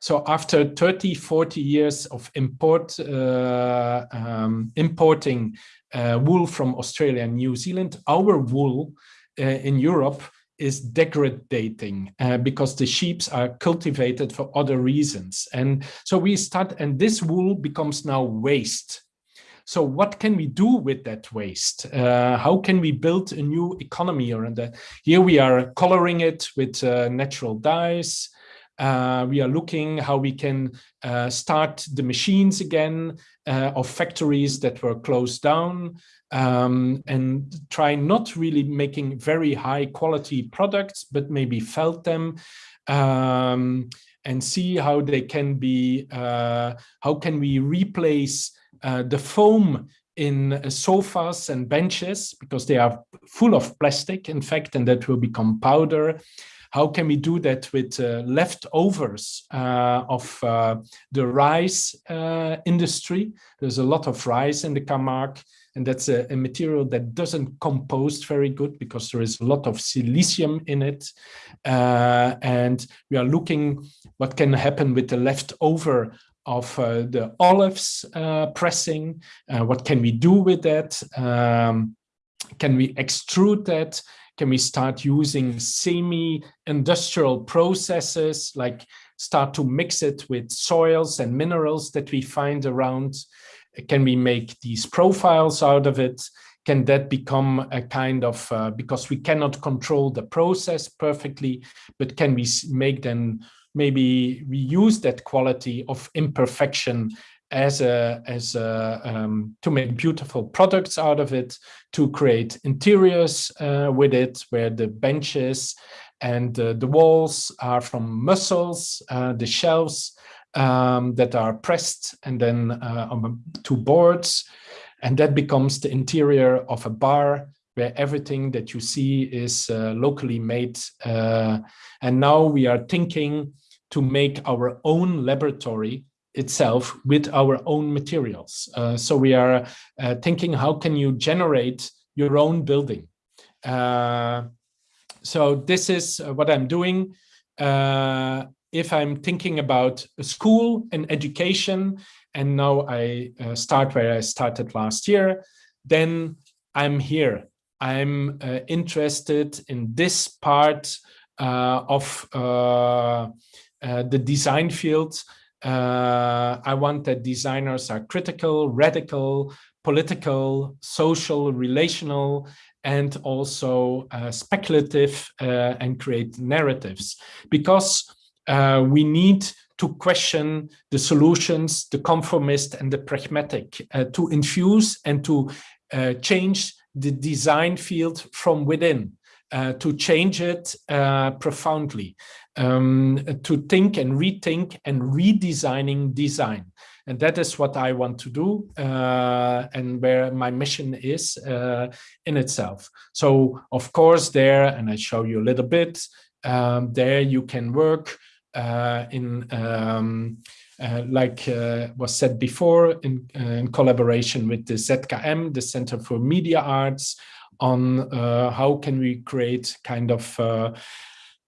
So after 30, 40 years of import, uh, um, importing uh, wool from Australia and New Zealand, our wool uh, in Europe is degrading uh, because the sheep are cultivated for other reasons. And so we start, and this wool becomes now waste. So what can we do with that waste? Uh, how can we build a new economy around that? Here we are coloring it with uh, natural dyes. Uh, we are looking how we can uh, start the machines again uh, of factories that were closed down um, and try not really making very high quality products, but maybe felt them um, and see how they can be, uh, how can we replace uh, the foam in uh, sofas and benches because they are full of plastic, in fact, and that will become powder. How can we do that with uh, leftovers uh, of uh, the rice uh, industry? There's a lot of rice in the Camargue, and that's a, a, material that doesn't compost very good because there is a lot of silicium in it. And we are looking what can happen with the leftover of uh, the olives pressing. what can we do with that? Um, can we extrude that? Can we start using semi-industrial processes, like start to mix it with soils and minerals that we find around? Can we make these profiles out of it? Can that become a kind of, uh, because we cannot control the process perfectly, but can we make then maybe we use that quality of imperfection as a as a um, to make beautiful products out of it to create interiors uh, with it where the benches and uh, the walls are from mussels uh, the shelves um, that are pressed and then uh, on two boards. And that becomes the interior of a bar where everything that you see is uh, locally made uh, and now we are thinking to make our own laboratory itself with our own materials. Uh, so we are uh, thinking how can you generate your own building. Uh, so this is uh, what I'm doing. Uh, if I'm thinking about school and education, and now I uh, start where I started last year, then I'm here. I'm interested in this part of the design field uh, I want that designers are critical, radical, political, social, relational, and also uh, speculative uh, and create narratives because uh, we need to question the solutions, the conformist and the pragmatic, uh, to infuse and to uh, change the design field from within. Uh, to change it uh, profoundly, um, to think and rethink and redesigning design. And that is what I want to do uh, and where my mission is uh, in itself. So of course there, and I show you a little bit, um, there you can work uh, in um, uh, like uh, was said before, in, uh, in, collaboration with the ZKM, the Center for Media Arts, on uh, how can we create kind of uh,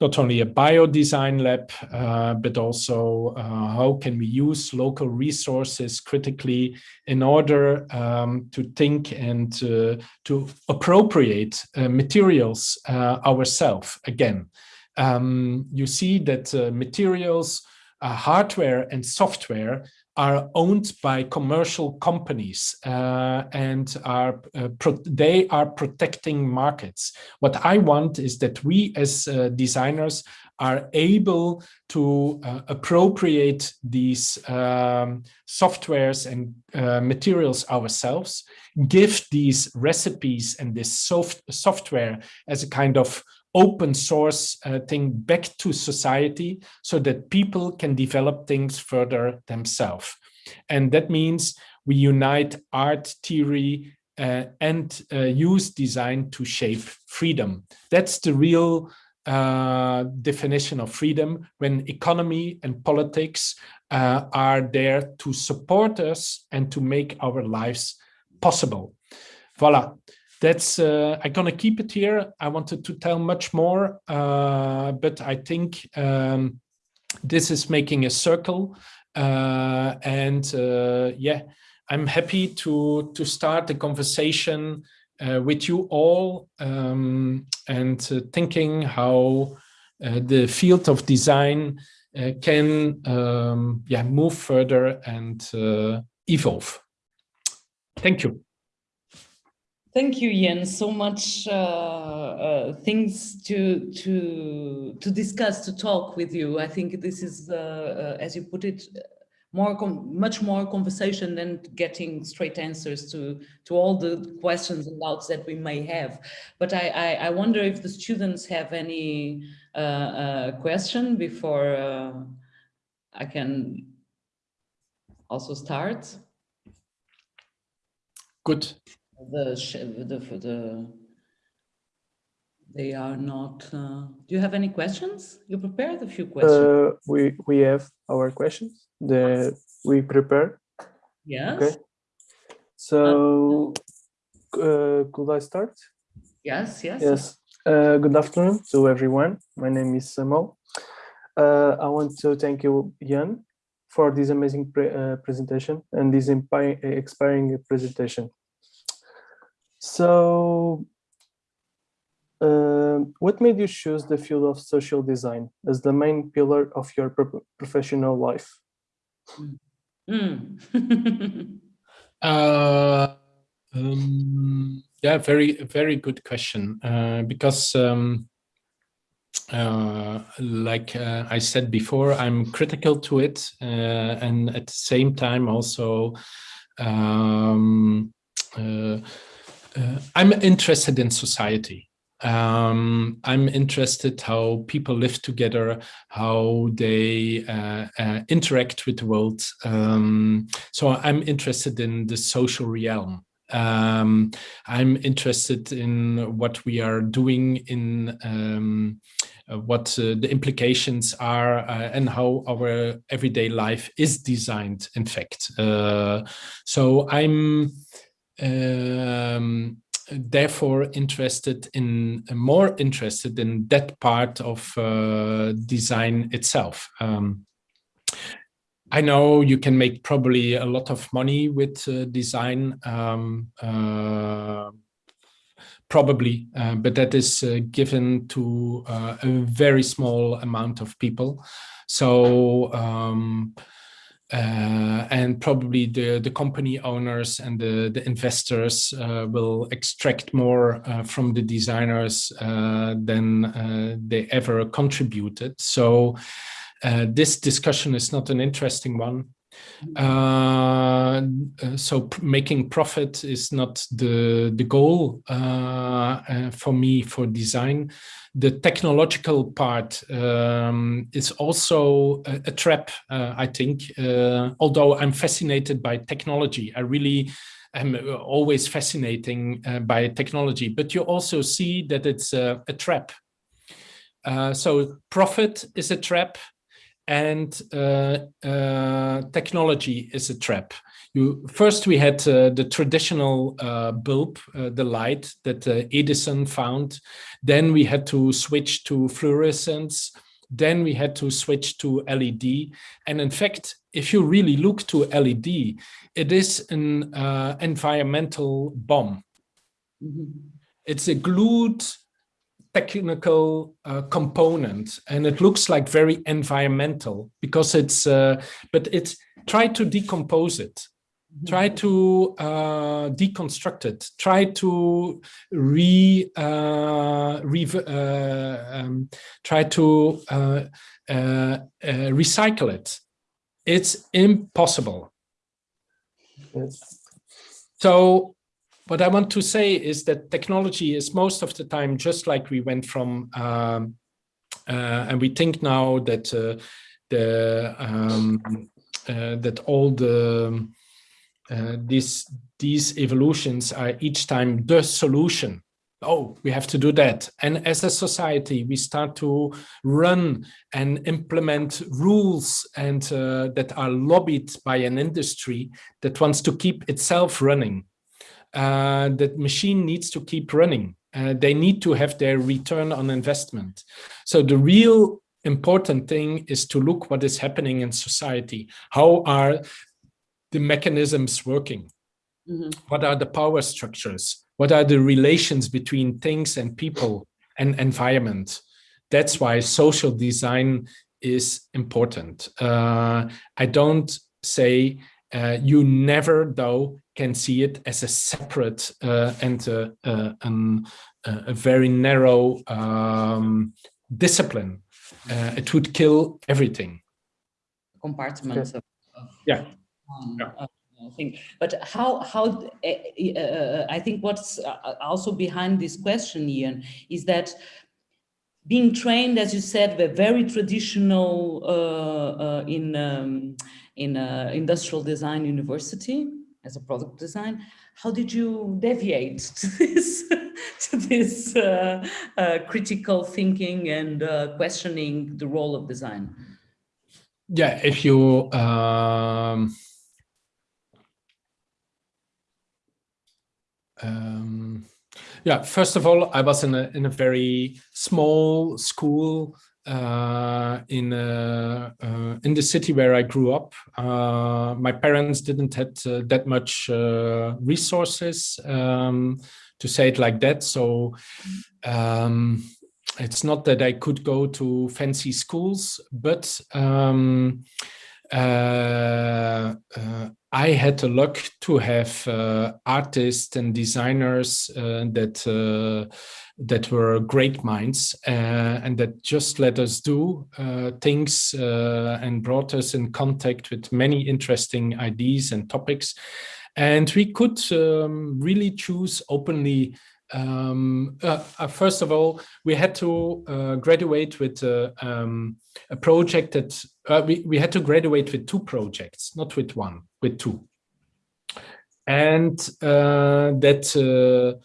not only a bio design lab, uh, but also uh, how can we use local resources critically in order um, to think and uh, to appropriate uh, materials ourselves again. Um, you see that materials, hardware and software are owned by commercial companies uh, and are uh, they are protecting markets. What I want is that we as uh, designers are able to uh, appropriate these um, softwares and uh, materials ourselves, give these recipes and this soft software as a kind of open source uh, thing back to society so that people can develop things further themselves. And that means we unite art, theory, uh, and uh, use design to shape freedom. That's the real uh, definition of freedom when economy and politics uh, are there to support us and to make our lives possible. Voila. That's uh, I'm gonna keep it here. I wanted to tell much more, uh, but I think um, this is making a circle, uh, and uh, yeah, I'm happy to to start the conversation uh, with you all um, and uh, thinking how the field of design can um, yeah move further and evolve. Thank you. Thank you, Jan. So much uh, uh, things to to to discuss, to talk with you. I think this is, uh, uh as you put it, more much more conversation than getting straight answers to to all the questions and doubts that we may have. But I I, I wonder if the students have any uh, uh, question before I can also start. Good the the the they are not uh, do you have any questions? You prepared a few questions. uh, we we have our questions that we prepare yes. Okay. So uh, could i start? Yes yes. Yes. Uh, good afternoon to everyone. My name is samuel. Uh, i want to thank you Jan for this amazing pre uh, presentation and this inspiring presentation so uh, what made you choose the field of social design as the main pillar of your pro professional life? Mm. <laughs> uh, um, yeah, very, very good question. Uh, because um, uh, like uh, I said before, I'm critical to it. Uh, and at the same time also um, uh, I'm interested in society. Um, I'm interested how people live together, how they uh, uh, interact with the world. Um, so I'm interested in the social realm. Um, I'm interested in what we are doing in um, uh, what uh, the implications are uh, and how our everyday life is designed, in fact. So I'm um, therefore interested in more interested in that part of uh, design itself. Um, I know you can make probably a lot of money with uh, design, um, uh, probably, uh, but that is uh, given to uh, a very small amount of people. So um, uh, and probably the, the company owners and the, the investors uh, will extract more uh, from the designers uh, than uh, they ever contributed. So uh, this discussion is not an interesting one. So making profit is not the the goal for me for design the technological part um, is also a, a trap, uh, I think. Uh, although I'm fascinated by technology, I really am always fascinating uh, by technology, but you also see that it's a, a trap. Uh, so profit is a trap and uh, uh, technology is a trap. You, first, we had uh, the traditional uh, bulb, uh, the light that uh, Edison found. Then we had to switch to fluorescence. Then we had to switch to LED. And in fact, if you really look to LED, it is an uh, environmental bomb. Mm -hmm. It's a glued technical uh, component and it looks like very environmental because it's but it's try to decompose it try to uh, deconstruct it, try to re, uh, re uh, um, try to uh, uh, uh, recycle it. It's impossible. Yes. So what I want to say is that technology is most of the time just like we went from, um, and we think now that the um, that all the uh, these these evolutions are each time the solution oh we have to do that and as a society we start to run and implement rules and uh, that are lobbied by an industry that wants to keep itself running uh, that machine needs to keep running. Uh, they need to have their return on investment. So the real important thing is to look what is happening in society. How are the mechanisms working? Mm -hmm. What are the power structures? What are the relations between things and people and environment? That's why social design is important. Uh, I don't say uh, you never, though, can see it as a separate uh, and a, a, a, very narrow um, discipline. Uh, it would kill everything. Compartments of, of yeah. Um, yeah. thing. But how, how uh, uh, I think what's also behind this question, Jan, is that being trained, as you said, we're very traditional uh, uh, in um, in uh, industrial design university as a product design. How did you deviate <laughs> to this to this uh, uh, critical thinking and uh, questioning the role of design? Yeah, if you um, um, yeah, first of all, I was in a in a very small school uh, in uh, uh, in the city where I grew up. Uh, my parents didn't have uh, that much uh, resources, um, to say it like that. So um, it's not that I could go to fancy schools, but um, I had the luck to have uh, artists and designers uh, that uh, that were great minds uh, and that just let us do things and brought us in contact with many interesting ideas and topics. And we could um, really choose openly um, uh, uh, first of all, we had to uh, graduate with uh, um, a project that uh, we, we had to graduate with two projects, not with one, with two. And uh, that,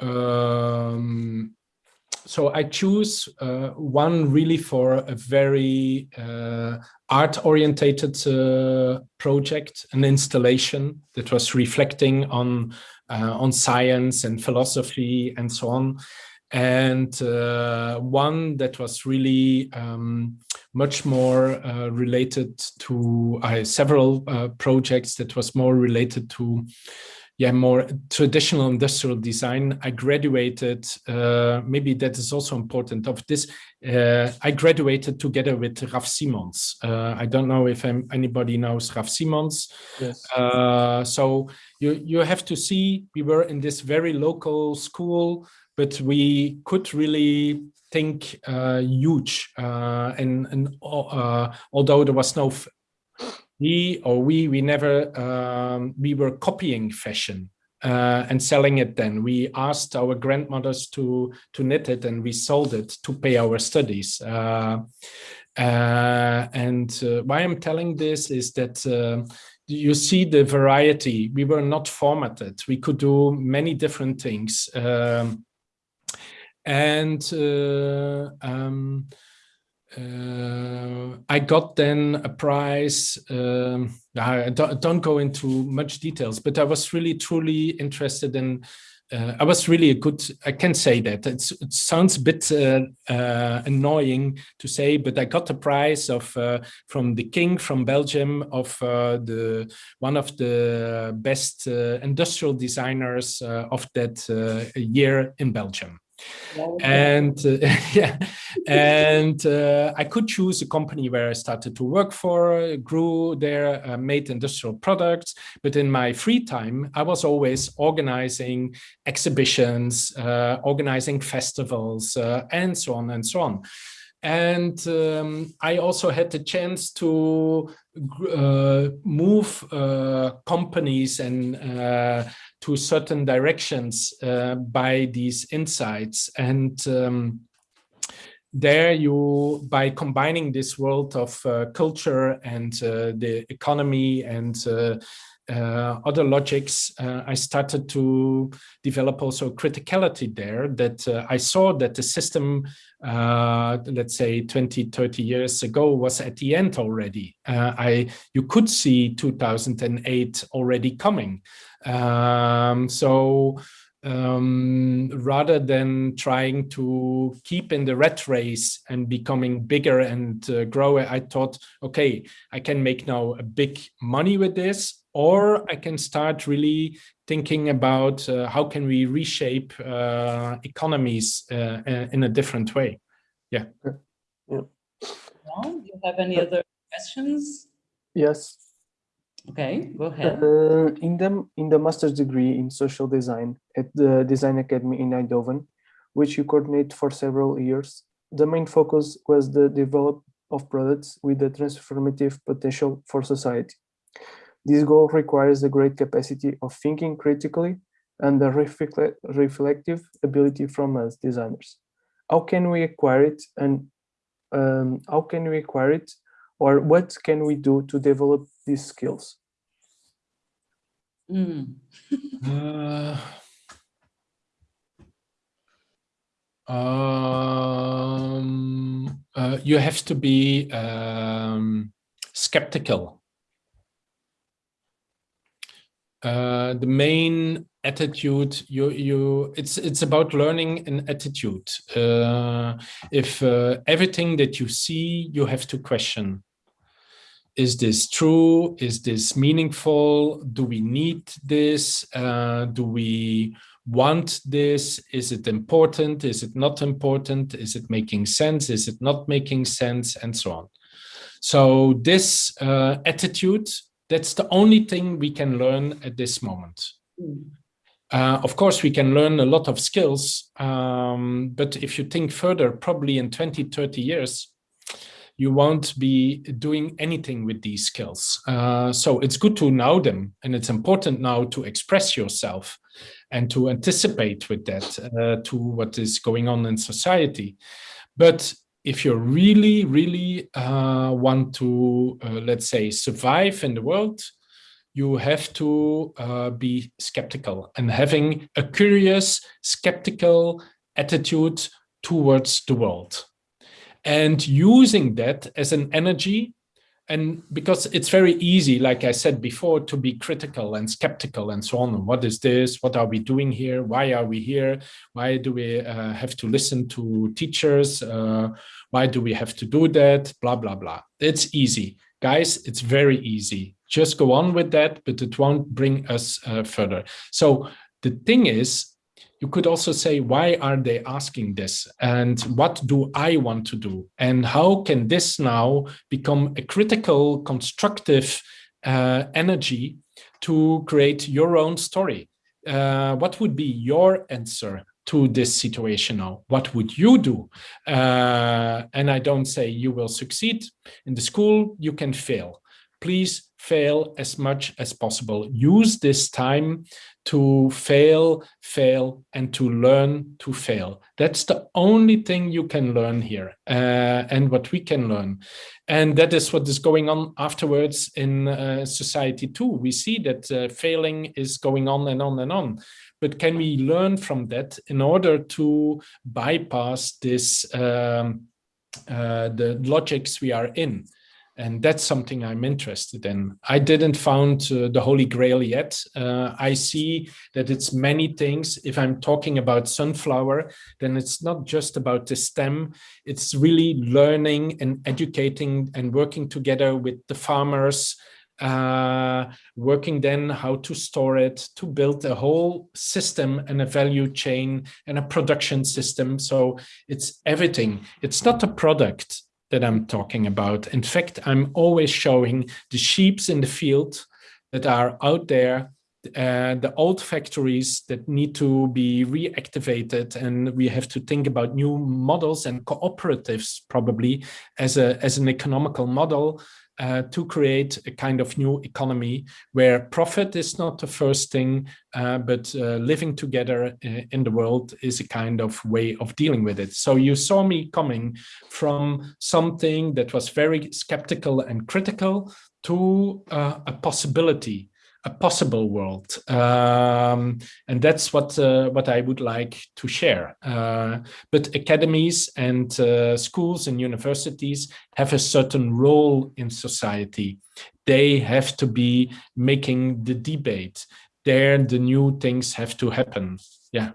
um, so I choose one really for a very art-orientated project, an installation that was reflecting on on science and philosophy and so on. And uh, one that was really um, much more uh, related to uh, several uh, projects that was more related to yeah, more traditional industrial design. I graduated, uh, maybe that is also important of this. Uh, I graduated together with Raf Simons. Uh, I don't know if I'm, anybody knows Raf Simons. Yes. Uh, so you, you have to see, we were in this very local school, but we could really think uh, huge. Uh, and and although there was no we or we we never um, we were copying fashion uh, and selling it then. We asked our grandmothers to to knit it and we sold it to pay our studies. Uh, uh, and uh, why i'm telling this is that uh, you see the variety. We were not formatted. We could do many different things um, and uh, um, uh, I got then a prize. Um, I don't, don't, go into much details, but I was really truly interested in. Uh, I was really a good. I can say that it's, it sounds a bit uh, uh annoying to say, but I got a prize of uh, from the king from Belgium of uh, the one of the best industrial designers of that year in Belgium and uh, <laughs> yeah. And uh, i could choose a company where i started to work for grew there uh, made industrial products. But in my free time i was always organizing exhibitions uh, organizing festivals uh, and so on and so on and um, I also had the chance to uh, move uh, companies and uh, to certain directions uh, by these insights. And um, there you, by combining this world of uh, culture and uh, the economy and uh, other logics, uh, I started to develop also criticality there that uh, I saw that the system, uh, let's say 20, 30 years ago was at the end already. Uh, I You could see 2008 already coming. Um, so um, rather than trying to keep in the rat race and becoming bigger and uh, grow, I thought, okay, I can make now a big money with this, or I can start really thinking about uh, how can we reshape uh, economies uh, in a different way. Yeah. yeah. Well, do you have any other questions? Yes. Okay, go ahead. Uh, in the in the master's degree in social design at the Design Academy in Eindhoven, which you coordinate for several years, the main focus was the development of products with the transformative potential for society. This goal requires a great capacity of thinking critically and a reflective ability from us designers. How can we acquire it and um, how can we acquire it or what can we do to develop these skills? Mm. uh, <laughs> um, uh, you have to be um, skeptical. Uh, the main attitude you you it's it's about learning an attitude uh, if uh, everything that you see you have to question is this true? Is this meaningful? Do we need this? Uh, do we want this? Is it important? Is it not important? Is it making sense? Is it not making sense? And so on. So this uh, attitude, that's the only thing we can learn at this moment. Uh, of course, we can learn a lot of skills, um, but if you think further, probably in 20, 30 years, you won't be doing anything with these skills. Uh, so it's good to know them and it's important now to express yourself and to anticipate with that uh, to what is going on in society. But if you really, really uh, want to, uh, let's say, survive in the world, you have to uh, be skeptical and having a curious, skeptical attitude towards the world. And using that as an energy and because it's very easy, like I said before, to be critical and skeptical and so on. What is this? What are we doing here? Why are we here? Why do we uh, have to listen to teachers? Uh, why do we have to do that? Blah, blah, blah. It's easy. Guys, it's very easy. Just go on with that, but it won't bring us uh, further. So the thing is, you could also say, why are they asking this? And what do I want to do? And how can this now become a critical, constructive uh, energy to create your own story? Uh, what would be your answer to this situation now? What would you do? Uh, and I don't say you will succeed. In the school, you can fail. Please fail as much as possible. Use this time to fail, fail, and to learn to fail. That's the only thing you can learn here uh, and what we can learn. And that is what is going on afterwards in uh, society too. We see that uh, failing is going on and on and on. But can we learn from that in order to bypass this, um, uh, the logics we are in? And that's something I'm interested in. I didn't found uh, the holy grail yet. Uh, I see that it's many things. If I'm talking about sunflower, then it's not just about the stem. It's really learning and educating and working together with the farmers, uh, working then how to store it, to build a whole system and a value chain and a production system. So it's everything. It's not a product that I'm talking about. In fact, I'm always showing the sheeps in the field that are out there, uh, the old factories that need to be reactivated and we have to think about new models and cooperatives probably as a as an economical model uh, to create a kind of new economy where profit is not the first thing, uh, but uh, living together uh, in the world is a kind of way of dealing with it. So you saw me coming from something that was very skeptical and critical to uh, a possibility a possible world. Um, and that's what, uh, what I would like to share. Uh, but academies and uh, schools and universities have a certain role in society. They have to be making the debate. There, the new things have to happen. Yeah.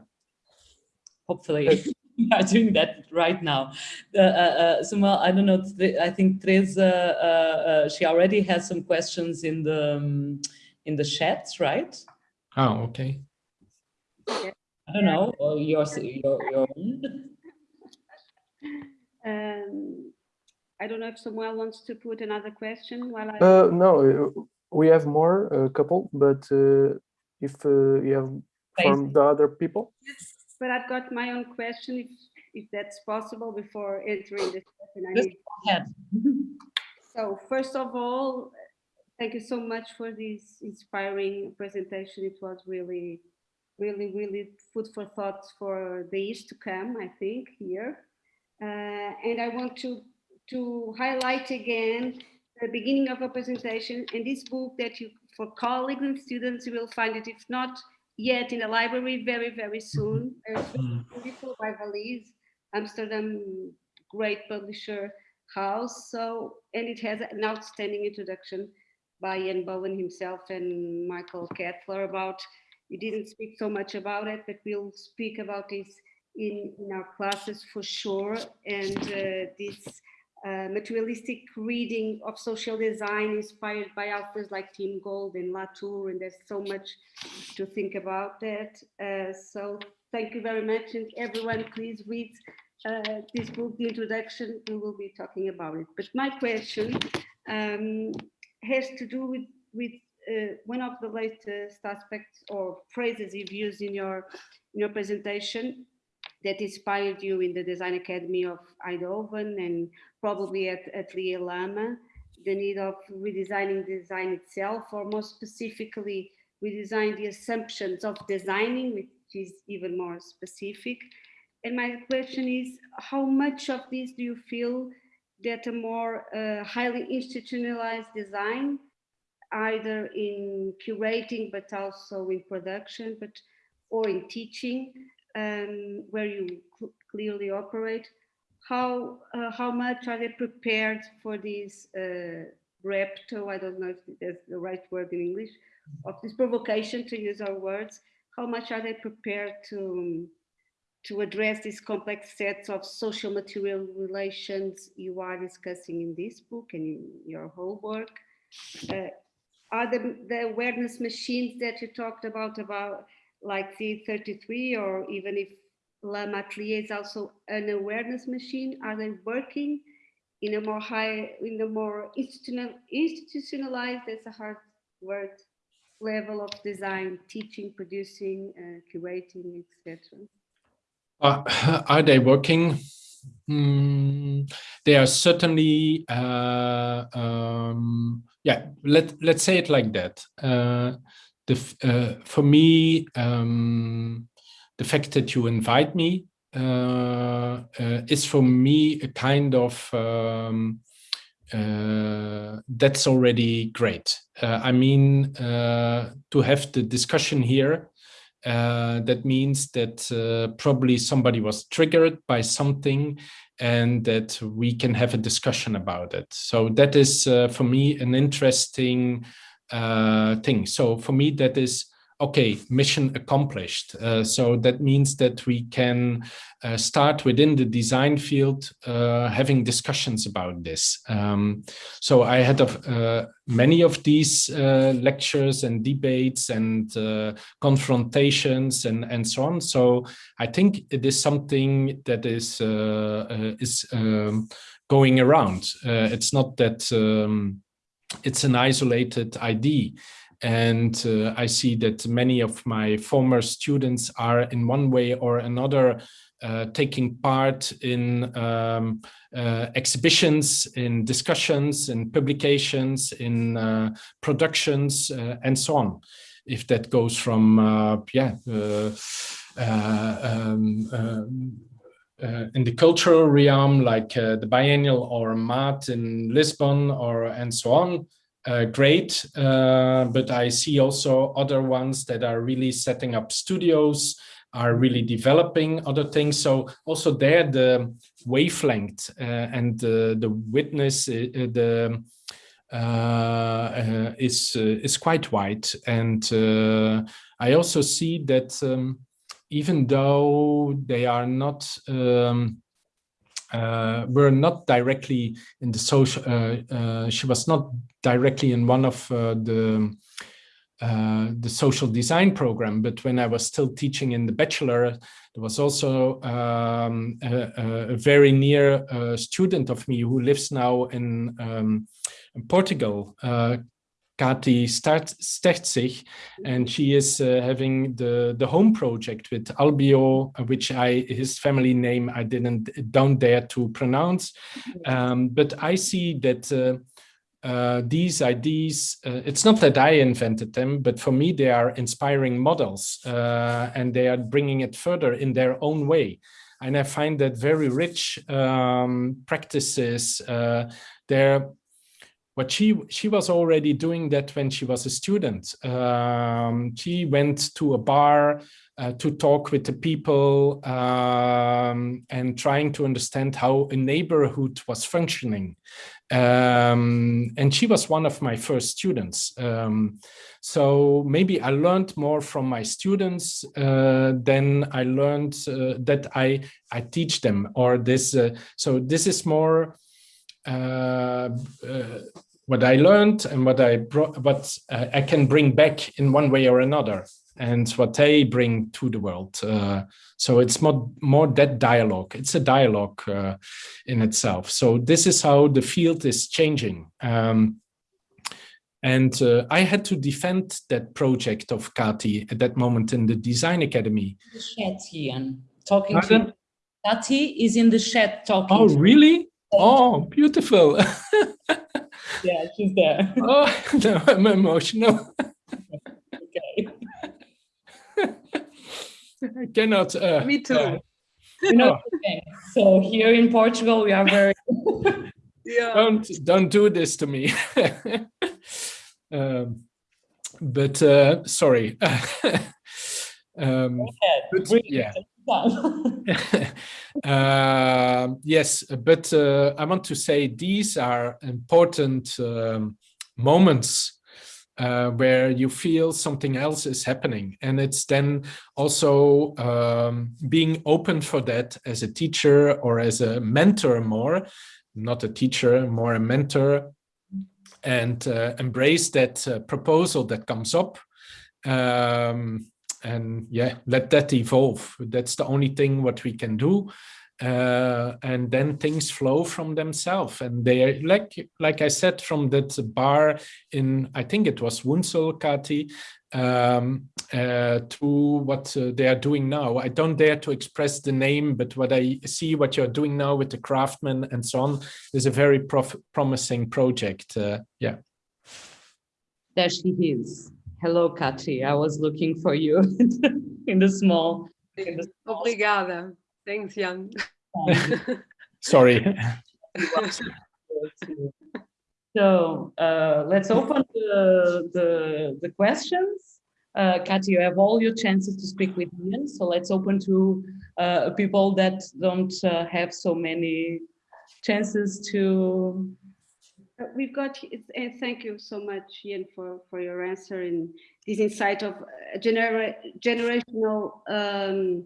Hopefully. <laughs> we are doing that right now. Uh, uh, Samuel, I don't know, I think Teresa, uh, uh, she already has some questions in the um, in the chats, right? Oh, okay. I don't know, or your, your, your um, I don't know if Samuel wants to put another question while I... Uh, no, we have more, a couple, but uh, if uh, you have from the other people. Yes, but I've got my own question, if, if that's possible, before entering the question. Just go ahead. so first of all, thank you so much for this inspiring presentation. It was really, really, really food for thought for the years to come, I think, here. Uh, and I want to, to highlight again the beginning of a presentation in this book that you, for colleagues and students, you will find it, if not yet in the library, very, very soon. Mm-hmm. beautiful by Valiz, Amsterdam, great publisher house. So, and it has an outstanding introduction by Jan Boelen himself and Michael Kaethler about, you didn't speak so much about it, but we'll speak about this in, in our classes for sure. And uh, this uh, materialistic reading of social design inspired by authors like Tim Ingold and Latour, and there's so much to think about that. Uh, so thank you very much, and everyone please read uh, this book, the introduction, we will be talking about it. But my question, um, has to do with, with uh, one of the latest aspects or phrases you've used in your, in your presentation that inspired you in the Design Academy of Eindhoven and probably at Atelier Luma, the need of redesigning design itself, or more specifically, redesign the assumptions of designing, which is even more specific. And my question is, how much of this do you feel that a more uh, highly institutionalized design, either in curating, but also in production, but or in teaching, um, where you cl clearly operate, how uh, how much are they prepared for this uh, repto? I don't know if that's the right word in English, of this provocation to use our words. How much are they prepared to um, to address these complex sets of social material relations you are discussing in this book and in your whole work. Uh, are the, the awareness machines that you talked about, about like Z33 or even if La Matelier is also an awareness machine, are they working in a more high, in a more institutional, institutionalized, that's a hard word, level of design, teaching, producing, uh, curating, etc. Uh, are they working? Mm, they are certainly, uh, um, yeah, let, let's say it like that. Uh, the, uh, for me, um, the fact that you invite me uh, uh, is for me a kind of, um, that's already great. I mean, to have the discussion here uh, that means that uh, probably somebody was triggered by something and that we can have a discussion about it. So that is, uh, for me, an interesting uh, thing. So for me, that is okay, mission accomplished. Uh, so that means that we can uh, start within the design field uh, having discussions about this. Um, so I had uh, many of these uh, lectures and debates and uh, confrontations and, and so on. So I think it is something that is, is um, going around. it's not that um, it's an isolated idea. And uh, I see that many of my former students are in one way or another uh, taking part in um, uh, exhibitions, in discussions, in publications, in uh, productions, uh, and so on. If that goes from, uh, yeah, um, um, in the cultural realm, like the biennial or MAAT in Lisbon or and so on, uh, great, uh, but I see also other ones that are really setting up studios, are really developing other things. So also there, the wavelength uh, and the, the witness, uh, the uh, uh, is is quite wide, and I also see that um, even though they are not um, uh, were not directly in the social, uh, uh, she was not directly in one of the uh, the social design program, but when I was still teaching in the bachelor, there was also um, a, a, very near student of me who lives now in, um, in Portugal, Kati Stertzig, and she is uh, having the the home project with Albio, which I his family name I didn't don't dare to pronounce, um, but I see that uh, uh, these ideas, uh, it's not that I invented them, but for me, they are inspiring models uh, and they are bringing it further in their own way. And I find that very rich um, practices. Uh, they're what she she was already doing that when she was a student. Um, she went to a bar uh, to talk with the people um, and trying to understand how a neighborhood was functioning. Um, and she was one of my first students. Um, so maybe I learned more from my students uh, than I learned uh, that I I teach them or this. Uh, so this is more uh, uh, what I learned and what I brought, what uh, I can bring back in one way or another and what they bring to the world. Uh, so it's more, more that dialogue. It's a dialogue uh, in itself. So this is how the field is changing. Um, and uh, I had to defend that project of Kati at that moment in the Design Academy. The chat, Jan, talking Pardon? to Kati is in the chat talking. Oh, really? Oh, beautiful. <laughs> yeah, she's there. oh, no, I'm emotional. Okay. I cannot. Uh, Me too. Uh, you know, so here in Portugal, we are very. <laughs> yeah. Don't don't do this to me. <laughs> um, but uh, sorry. um, but, yeah. <laughs> uh, yes, but uh, I want to say these are important um, moments uh, where you feel something else is happening. And it's then also um, being open for that as a teacher or as a mentor more, not a teacher, more a mentor, and uh, embrace that uh, proposal that comes up. Um, and yeah, let that evolve. That's the only thing what we can do. Uh, and then things flow from themselves. And they are like like i said from that bar in i think it was wunsel kati um, uh, to what uh, they are doing now. I don't dare to express the name but what i see what you're doing now with the craftsmen and so on is a very promising project uh, yeah. There she is hello kati i was looking for you <laughs> in the small in the small Obrigada. Thanks, Jan. <laughs> Sorry. <laughs> so uh, let's open the, the, the questions. Uh, Katy, you have all your chances to speak with Jan, so let's open to uh, people that don't uh, have so many chances to. Uh, we've got, and thank you so much, Jan, for, for your answer and this insight of genera generational um,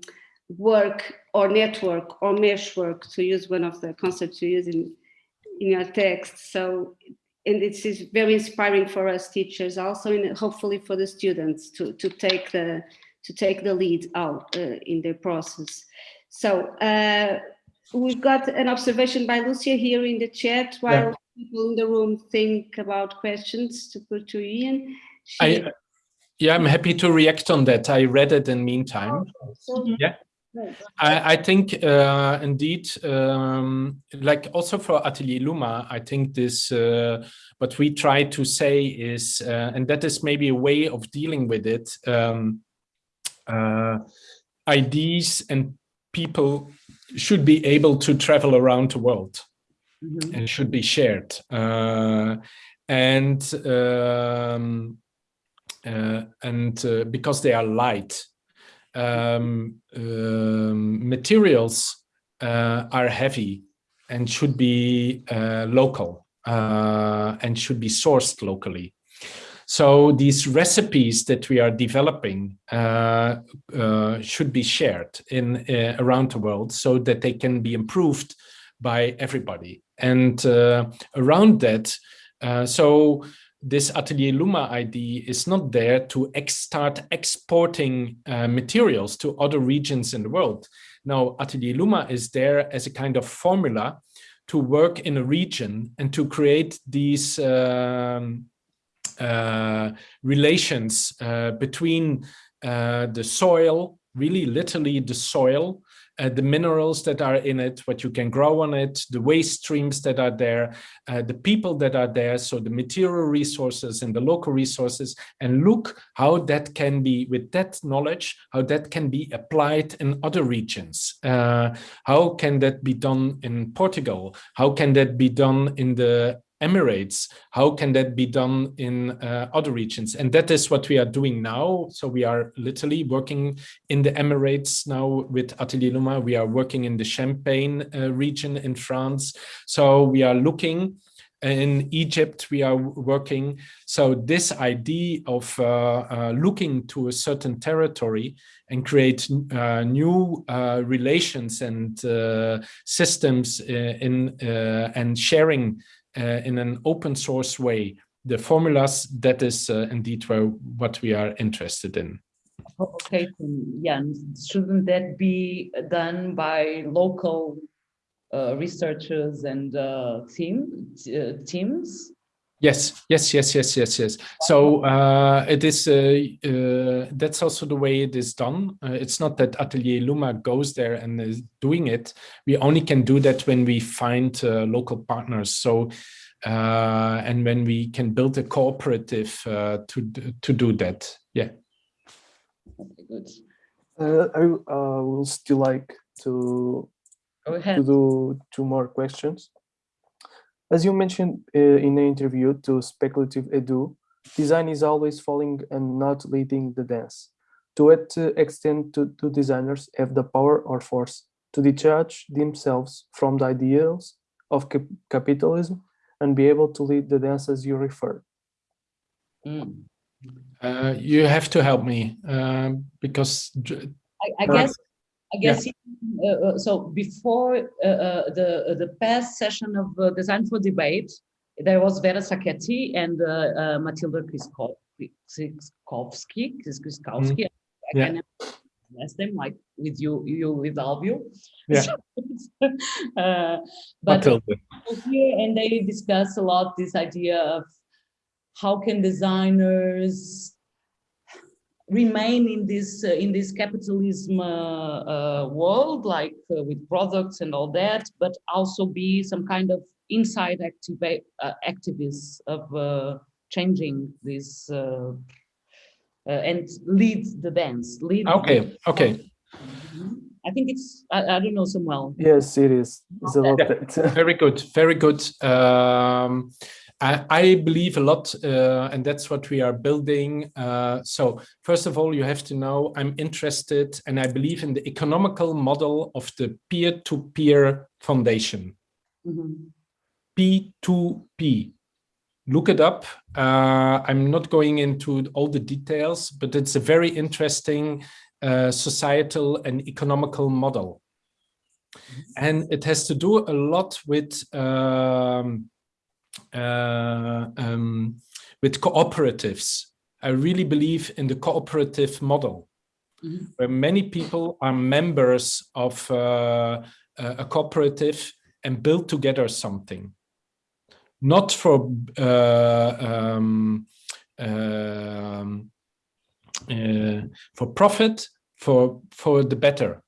work or network or mesh work, to use one of the concepts you use in, in your text. So, and it is very inspiring for us teachers also, and hopefully for the students to, to take the to take the lead out uh, in their process. So uh, we've got an observation by Lucia here in the chat while yeah. People in the room think about questions to put to Jan. She, I, yeah, I'm happy to react on that. I read it in meantime. Oh, so yeah. I, I, think uh, indeed, um, like also for Atelier Luma, I think this, uh, what we try to say is, uh, and that is maybe a way of dealing with it, um, uh, ideas and people should be able to travel around the world mm -hmm. and should be shared. Uh, and um, uh, and uh, because they are light, um, um, materials uh, are heavy and should be uh, local uh, and should be sourced locally. So these recipes that we are developing uh, uh, should be shared in uh, around the world so that they can be improved by everybody. And around that, so this Atelier Luma ID is not there to ex start exporting uh, materials to other regions in the world. Now, Atelier Luma is there as a kind of formula to work in a region and to create these um, uh, relations uh, between uh, the soil, really literally the soil, uh, the minerals that are in it, what you can grow on it, the waste streams that are there, uh, the people that are there, so the material resources and the local resources, and look how that can be, with that knowledge, how that can be applied in other regions. Uh, how can that be done in Portugal? How can that be done in the Emirates, how can that be done in uh, other regions? And that is what we are doing now. So we are literally working in the Emirates now with Atelier Luma. We are working in the Champagne uh, region in France. So we are looking in Egypt, we are working. So this idea of uh, uh, looking to a certain territory and create uh, new uh, relations and uh, systems uh, in and sharing in an open source way the formulas that is uh, indeed what we are interested in. Okay, Jan, shouldn't that be done by local uh, researchers and uh, team uh, teams? Yes, yes, yes, yes, yes, yes. So uh, it is. Uh, uh, that's also the way it is done. Uh, it's not that Atelier Luma goes there and is doing it. We only can do that when we find uh, local partners. So uh, and when we can build a cooperative to to do that. Yeah. Okay, good. I will still like to go ahead to do two more questions. As you mentioned uh, in the interview to Speculative Edu, design is always falling and not leading the dance. To what uh, extent do, do designers have the power or force to detach themselves from the ideals of cap capitalism and be able to lead the dance as you refer? Mm. Uh, you have to help me um, because I, I guess I guess yeah. uh, uh, so. Before uh, uh the uh, the past session of uh, Design for Debate, there was Vera Sacchetti and Matylda Krzykowski. Krzykowski. Mm. I yeah. last name like with you, you with Alvio. Yeah. <laughs> but here and they discuss a lot this idea of how can designers remain in this uh, in this capitalism uh, uh, world, like uh, with products and all that, but also be some kind of inside activa uh, activists of uh, changing this and lead the dance. Lead. Okay. Okay. Mm-hmm. I think it's I, I, don't know Samuel. Yes, it is. It's a lot. Yeah. very good. Very good. Um, I, I believe a lot, uh, and that's what we are building. Uh, so first of all, you have to know I'm interested and I believe in the economical model of the peer-to-peer -peer foundation. Mm -hmm. P2P. Look it up. Uh, I'm not going into all the details, but it's a very interesting uh, societal and economical model. Mm -hmm. And it has to do a lot with um, uh, um, with cooperatives. I really believe in the cooperative model, mm -hmm. where many people are members of uh, a cooperative and build together something. Not for uh, um, um, uh, for profit, for for the better,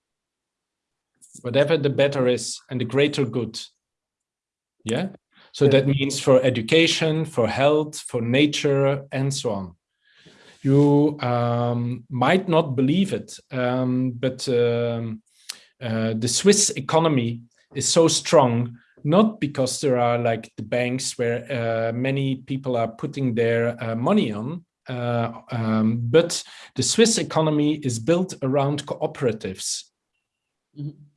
whatever the better is, and the greater good. Yeah. So that means for education, for health, for nature, and so on. You um, might not believe it, um, but um, uh, the Swiss economy is so strong not because there are like the banks where uh, many people are putting their uh, money on, uh, um, but the Swiss economy is built around cooperatives. Mhm.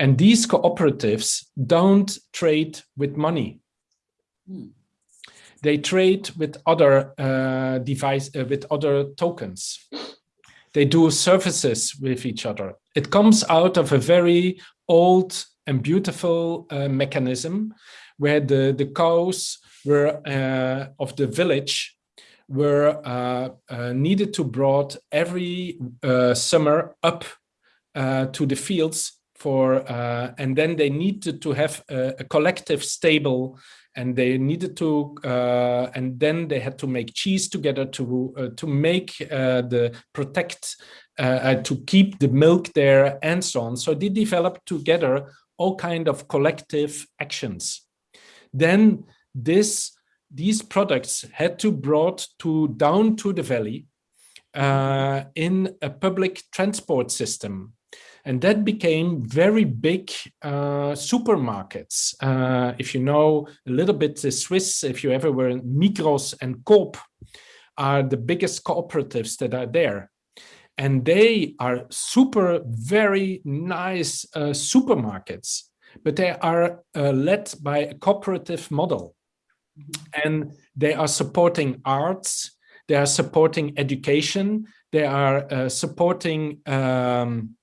And these cooperatives don't trade with money. Hmm. They trade with other uh, device uh, with other tokens. They do services with each other. It comes out of a very old and beautiful uh, mechanism where the, the cows were uh, of the village were uh, uh, needed to brought every uh, summer up uh, to the fields for, uh, and then they needed to have a, a collective stable and they needed to, uh, and then they had to make cheese together to uh, to make uh, the protect, uh, uh, to keep the milk there and so on. So they developed together all kind of collective actions. Then this these products had to brought to down to the valley in a public transport system. And that became very big uh, supermarkets. Uh, if you know a little bit the Swiss, if you ever were in Migros and Coop are the biggest cooperatives that are there. And they are super, very nice uh, supermarkets, but they are uh, led by a cooperative model. And they are supporting arts, they are supporting education, they are uh, supporting um,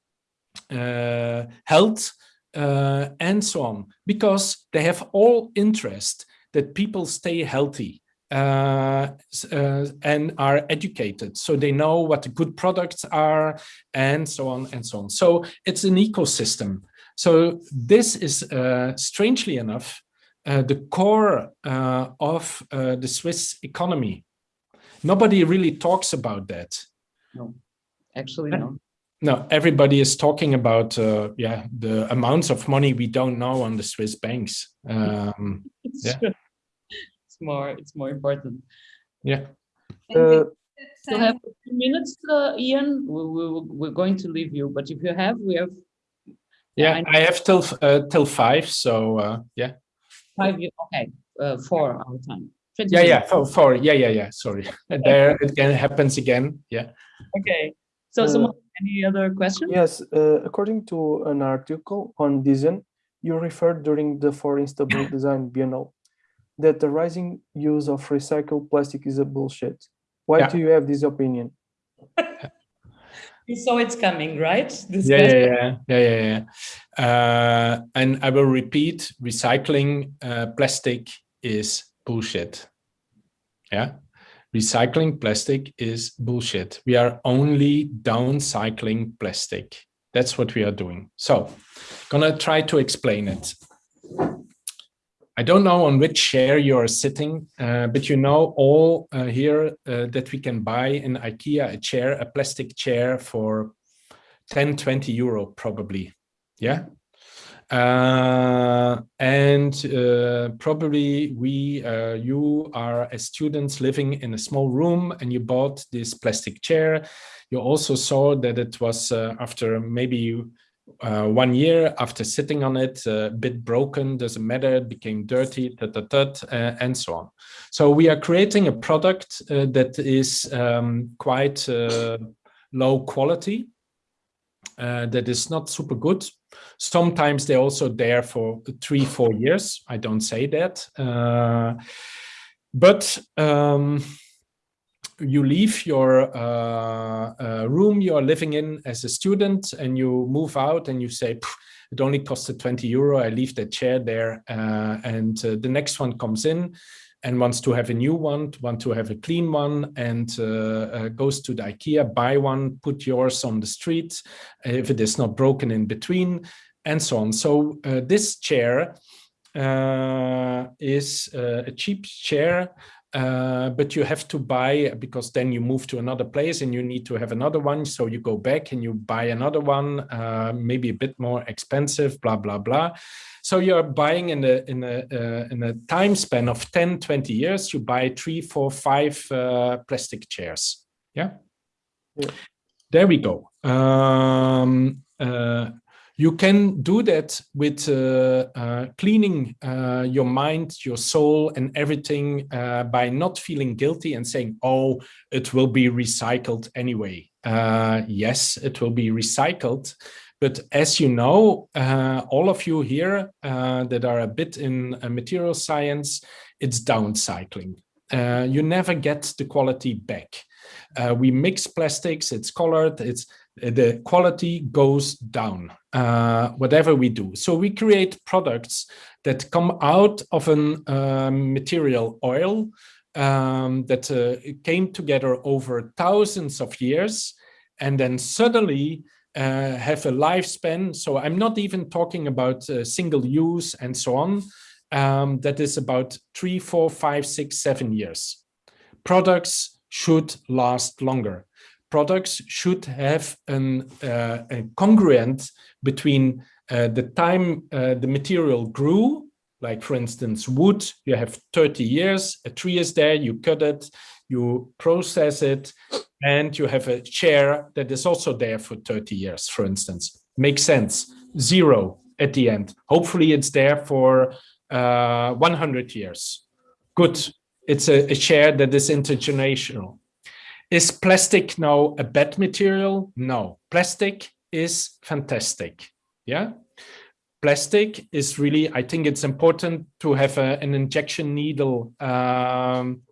health, uh, and so on, because they have all interest that people stay healthy uh, uh, and are educated. So they know what the good products are and so on and so on. So it's an ecosystem. So this is uh, strangely enough, uh, the core uh, of uh, the Swiss economy. Nobody really talks about that. No actually, Uh, no. No, everybody is talking about uh, yeah the amounts of money we don't know on the Swiss banks. Um, It's Yeah. true. <laughs> It's more, it's more important. yeah, Uh, Still have a few minutes, uh, Jan. We, we, we're going to leave you, but if you have, we have yeah. I- I have till uh, till five, so uh, yeah, five, okay, uh, four our time. yeah, yeah. minutes. For, for yeah, yeah, yeah. Sorry, <laughs> there it again happens again. Yeah. Okay. So, Uh, someone, any other questions? Yes, uh, according to an article on Design, you referred during the For Istanbul <coughs> Design Biennale that the rising use of recycled plastic is a bullshit. Why Yeah. do you have this opinion? You saw it's coming, right? This Yeah, yeah, yeah, yeah, yeah, yeah. Uh, and I will repeat: recycling uh, plastic is bullshit. Yeah, recycling plastic is bullshit. We are only downcycling plastic. That's what we are doing. So, gonna try to explain it. I don't know on which chair you're sitting, uh, but you know all uh, here uh, that we can buy in IKEA a chair, a plastic chair for 10, 20 euro probably. Yeah. Uh, and uh, probably we, uh, you are as students living in a small room and you bought this plastic chair. You also saw that it was uh, after maybe uh, one year after sitting on it, a bit broken, doesn't matter, it became dirty, tut, tut, tut, uh, and so on. So we are creating a product uh, that is um, quite uh, low quality, uh, that is not super good. Sometimes they're also there for three, four years. I don't say that. Uh, but um, you leave your uh, uh, room you are living in as a student and you move out and you say, it only costed 20 euro. I leave that chair there. Uh, and uh, the next one comes in and wants to have a new one, want to have a clean one, and uh, uh, goes to the IKEA, buy one, put yours on the street if it is not broken in between, and so on. So uh, this chair is a cheap chair, uh, but you have to buy because then you move to another place and you need to have another one. So you go back and you buy another one, uh, maybe a bit more expensive, blah, blah, blah. So you're buying in a, in a, uh, in a time span of 10, 20 years, you buy three, four, five uh, plastic chairs. Yeah. Yeah. There we go. Um, uh, You can do that with uh, uh, cleaning uh, your mind, your soul and everything uh, by not feeling guilty and saying, oh, it will be recycled anyway. Uh, yes, it will be recycled. But as you know, uh, all of you here that are a bit in material science, it's downcycling. you never get the quality back. we mix plastics, it's colored, it's the quality goes down, uh, whatever we do. So we create products that come out of a material oil um, that uh, came together over thousands of years and then suddenly uh, have a lifespan. So I'm not even talking about uh, single use and so on. Um, that is about three, four, five, six, seven years. Products should last longer products should have an, uh, a congruent between uh, the time uh, the material grew, like for instance, wood, you have 30 years, a tree is there, you cut it, you process it, and you have a chair that is also there for 30 years, for instance. Makes sense. Zero at the end. Hopefully it's there for uh, 100 years. Good. It's a, a chair that is intergenerational. Is plastic now a bad material? No, plastic is fantastic. Yeah, plastic is really, I think it's important to have a, an injection needle. Um,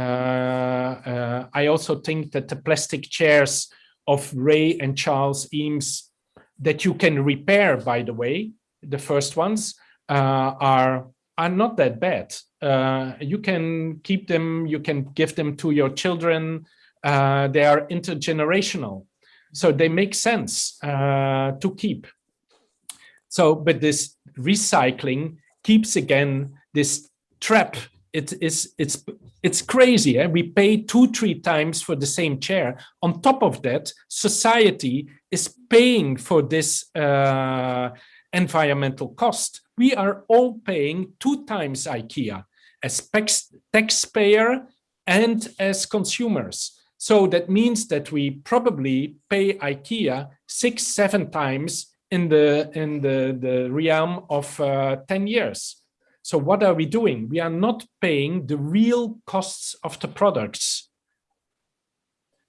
I also think that the plastic chairs of Ray and Charles Eames that you can repair, by the way, the first ones uh, are are not that bad. Uh, you can keep them, you can give them to your children, uh, they are intergenerational. So they make sense uh, to keep. So, but this recycling keeps again this trap. It is it's it's crazy. Eh? We pay two, three times for the same chair. On top of that, society is paying for this uh, environmental cost. We are all paying two times IKEA as taxpayer and as consumers. So that means that we probably pay IKEA six, seven times in the in the, the realm of uh, 10 years. So what are we doing? We are not paying the real costs of the products.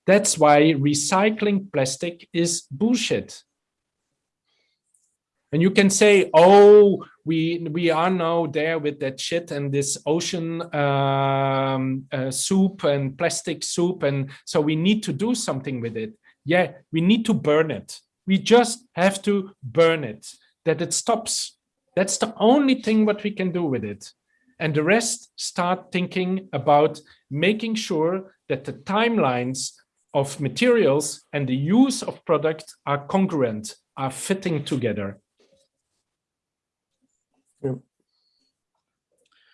That's why recycling plastic is bullshit. And you can say, oh, we we are now there with that shit and this ocean um, uh, soup and plastic soup. And so we need to do something with it. Yeah, we need to burn it. We just have to burn it, that it stops. That's the only thing what we can do with it. And the rest start thinking about making sure that the timelines of materials and the use of products are congruent, are fitting together.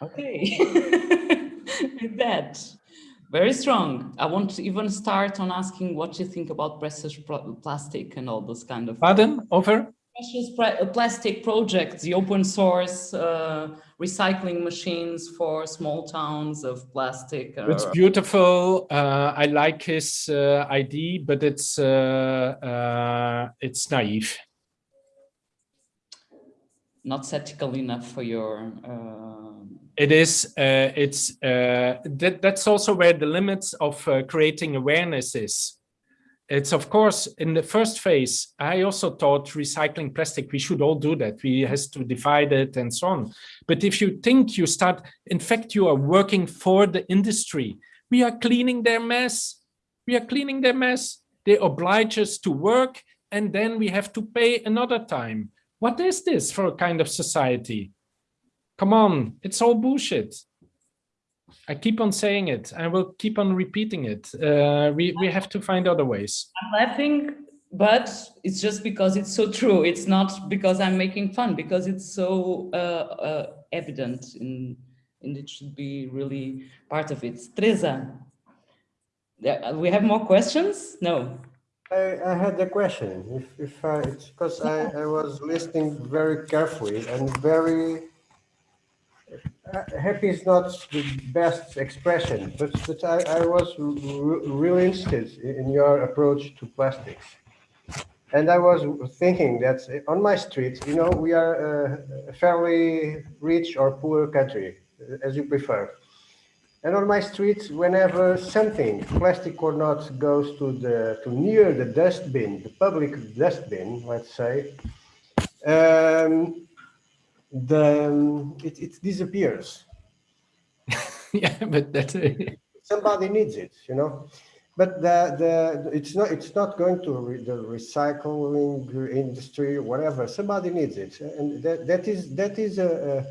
Okay, <laughs> with that, very strong. I want to even start on asking what you think about precious plastic and all those kind of. Pardon, over? Precious uh, plastic projects, the open source uh, recycling machines for small towns of plastic. It's beautiful. Uh, I like his uh, ID, but it's uh, uh, it's naive not ethical enough for your uh... it is uh, it's uh, that that's also where the limits of uh, creating awareness is it's of course in the first phase i also thought recycling plastic we should all do that. We has to divide it and so on. But if you think you start in fact you are working for the industry we are cleaning their mess. We are cleaning their mess. They oblige us to work and then we have to pay another time. What is this for a kind of society? Come on, it's all bullshit. I keep on saying it. I will keep on repeating it. Uh, we, we have to find other ways. I'm laughing, but it's just because it's so true. It's not because I'm making fun, because it's so uh, uh, evident in, and it should be really part of it. Teresa, we have more questions? No. I, I had a question. If, if I, it's because I, I was listening very carefully and very uh, happy is not the best expression, but, but I, I was really interested in your approach to plastics. And I was thinking that on my street, you know, we are a fairly rich or poor country, as you prefer. And on my street, whenever something, plastic or not, goes to the to near the dustbin, the public dustbin, let's say, um, the it, it disappears. <laughs> yeah, but that's that somebody needs it, you know. But the, the it's not it's not going to re, the recycling industry whatever. Somebody needs it, and that that is that is a, a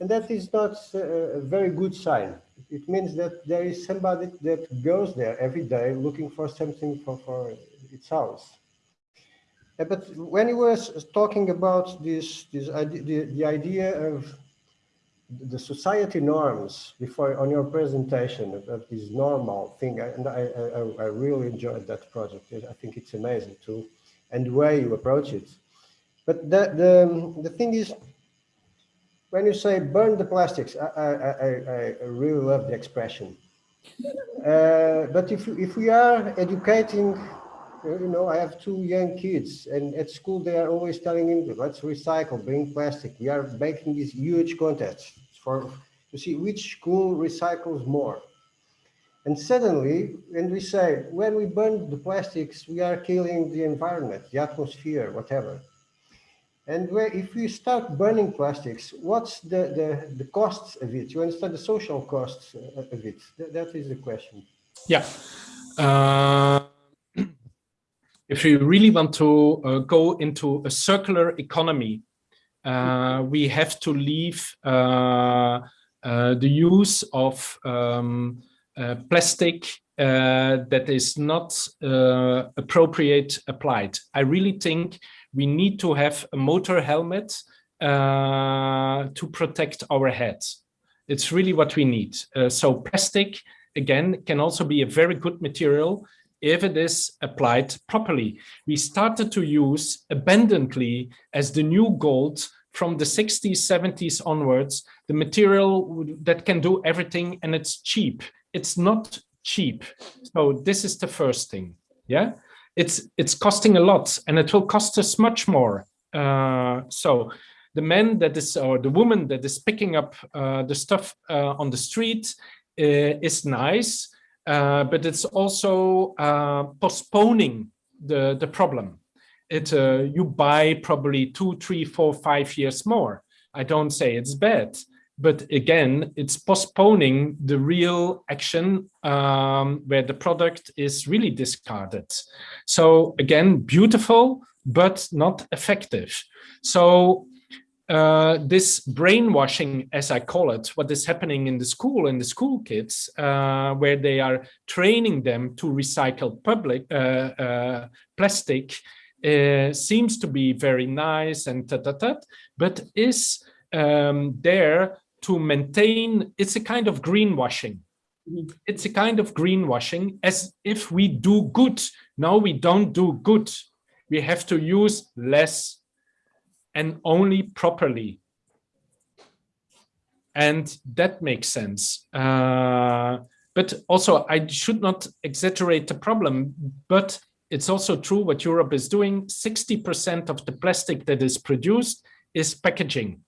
and that is not a, a very good sign. It means that there is somebody that goes there every day looking for something for for its house. But when you were talking about this this idea, the, the idea of the society norms before on your presentation of, this normal thing, and I, I, I, really enjoyed that project. I think it's amazing too, and the way you approach it. But the the the thing is, when you say burn the plastics, I I, I, I really love the expression. Uh, but if if we are educating, you know, I have two young kids, and at school they are always telling them, let's recycle, bring plastic. We are making these huge contests for to see which school recycles more. And suddenly, when we say, when we burn the plastics, we are killing the environment, the atmosphere, whatever. And where, if we start burning plastics, what's the, the, the costs of it? You understand the social costs of it? That, that is the question. Yeah. Uh, if we really want to uh, go into a circular economy, uh, we have to leave uh, uh, the use of um, plastic that is not appropriate applied. I really think we need to have a motor helmet to protect our heads. It's really what we need. so plastic, again, can also be a very good material if it is applied properly. We started to use abundantly as the new gold from the 60s, 70s onwards, the material that can do everything and it's cheap. It's not cheap. So this is the first thing. Yeah, it's it's costing a lot and it will cost us much more. Uh, so the man that is or the woman that is picking up uh, the stuff uh, on the street uh, is nice uh, but it's also uh, postponing the, the problem. It, uh, you buy probably two, three, four, five years more. I don't say it's bad, but again, it's postponing the real action um, where the product is really discarded. So again, beautiful, but not effective. So uh, this brainwashing, as I call it, what is happening in the school and the school kids, uh, where they are training them to recycle public uh, uh plastic, uh, seems to be very nice and ta ta ta, but is um, there to maintain. It's a kind of greenwashing. Mm -hmm. It's a kind of greenwashing, as if we do good. No, we don't do good. We have to use less and only properly. And that makes sense. Uh, but also, I should not exaggerate the problem, but it's also true what Europe is doing. 60% of the plastic that is produced is packaging.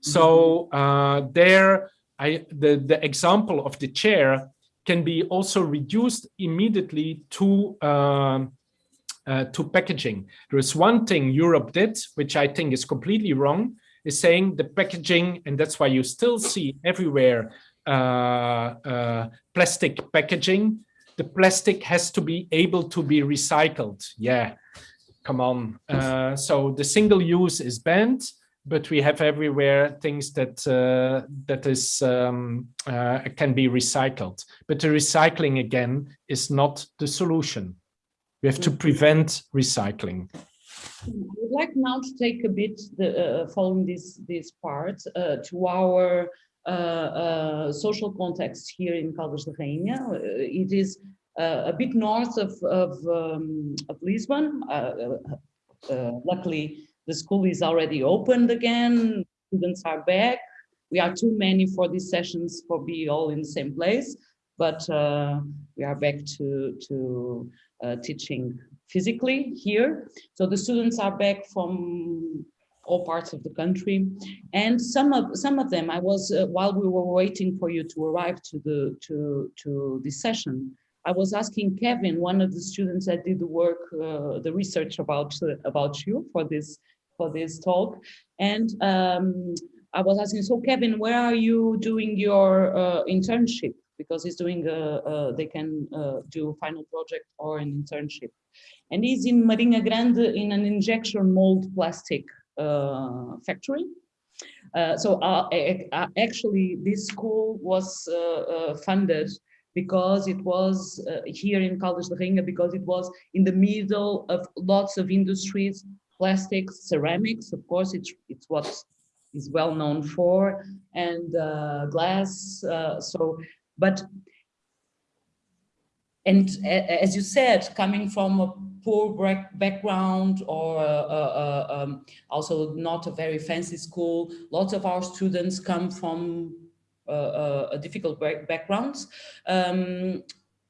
So mm-hmm. uh, there, I, the, the example of the chair can be also reduced immediately to uh, uh, to packaging. There is one thing Europe did, which I think is completely wrong, is saying the packaging, and that's why you still see everywhere uh, uh, plastic packaging. The plastic has to be able to be recycled. Yeah, come on. Uh, so the single use is banned, but we have everywhere things that uh, that is um, uh, can be recycled. But the recycling again is not the solution. We have to prevent recycling. I would like now to take a bit, the, uh, following this, this part, uh, to our uh, uh social context here in Caldas da Rainha. Uh, it is uh, a bit north of, of, um, of Lisbon. luckily, the school is already opened again. Students are back. We are too many for these sessions for be all in the same place, but we are back to, to uh, teaching physically here. So the students are back from all parts of the country. And some of some of them, I was uh, while we were waiting for you to arrive to the to to this session, I was asking Kevin, one of the students that did the work, uh, the research about uh, about you for this for this talk, and um, I was asking, so Kevin, where are you doing your uh, internship? Because he's doing, a, a they can uh, do a final project or an internship. And he's in Marinha Grande in an injection mold plastic uh, factory. Uh, so uh, actually this school was uh, funded because it was here in Caldas da Rainha because it was in the middle of lots of industries plastics, ceramics, of course, it's, it's what is well known for, and uh, glass. Uh, so, but, and as you said, coming from a poor background or uh, uh, uh, um, also not a very fancy school, lots of our students come from uh, difficult backgrounds um,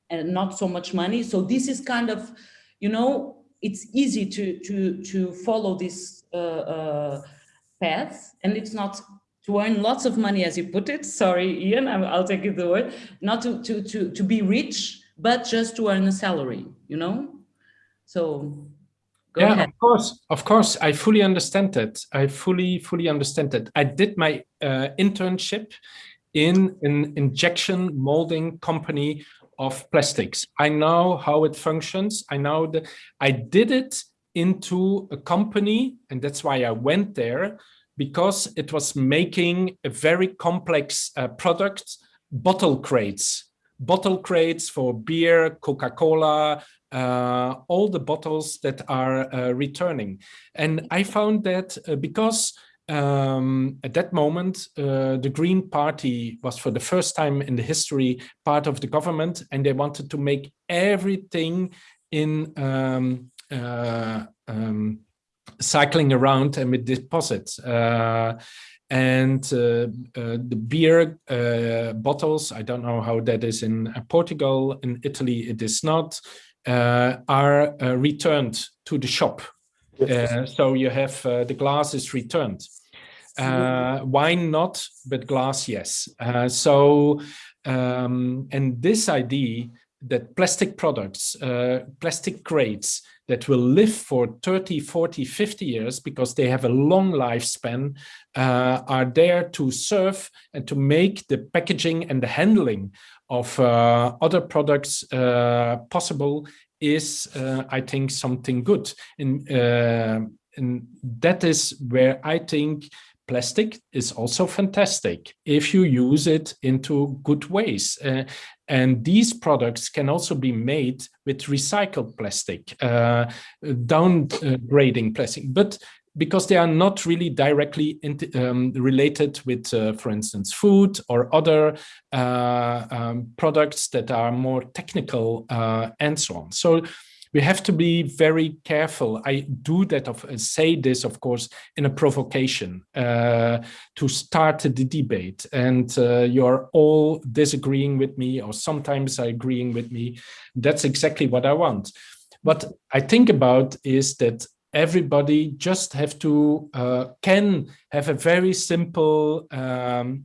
and not so much money. So this is kind of, you know, it's easy to to to follow this uh, uh, path, and it's not to earn lots of money, as you put it. Sorry, Jan, I'll take it the word. Not to to to to be rich, but just to earn a salary. You know, so. yeah, ahead. of course, of course, I fully understand that. I fully, fully understand that. I did my uh, internship in an injection molding company of plastics. I know how it functions. I know that I did it into a company and that's why I went there because it was making a very complex uh, product, bottle crates, bottle crates for beer, Coca-Cola, uh, all the bottles that are uh, returning. And I found that uh, because um, at that moment, uh, the Green Party was for the first time in the history part of the government, and they wanted to make everything in um, uh, um, cycling around and with deposits. Uh, and uh, uh, the beer uh, bottles, I don't know how that is in Portugal, in Italy it is not, are returned to the shop. Yes. so you have the glass is returned. Uh, wine not, but glass yes. Uh, so, um, and this idea that plastic products, uh, plastic crates that will live for 30, 40, 50 years because they have a long lifespan uh, are there to serve and to make the packaging and the handling of uh, other products uh, possible is, I think, something good. And, and that is where I think plastic is also fantastic if you use it into good ways. Uh, and these products can also be made with recycled plastic, uh, downgrading plastic, but because they are not really directly um, related with, uh, for instance, food or other uh, um, products that are more technical uh, and so on. So we have to be very careful. I do that of uh, say this, of course, in a provocation uh, to start the debate. And uh, you're all disagreeing with me, or sometimes agreeing with me. That's exactly what I want. What I think about is that everybody just have to uh, can have a very simple um,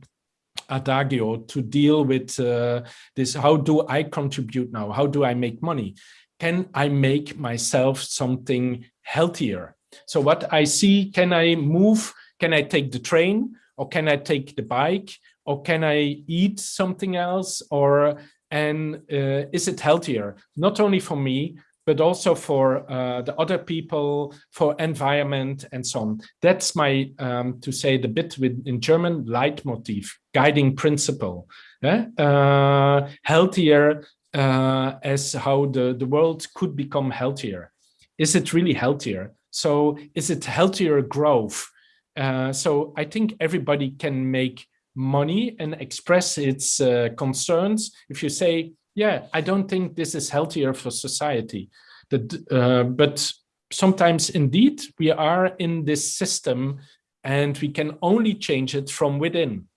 adagio to deal with uh, this how do i contribute now how do i make money can I make myself something healthier? So what I see, can I move? Can I take the train or can I take the bike or can I eat something else or and uh, is it healthier? Not only for me, but also for uh, the other people, for environment and so on. That's my, um, to say the bit with in German, leitmotif, guiding principle. Eh? Uh, healthier uh, as how the, the world could become healthier. Is it really healthier? So is it healthier growth? Uh, so I think everybody can make money and express its uh, concerns. If you say, yeah, I don't think this is healthier for society. That, uh, but sometimes indeed we are in this system and we can only change it from within.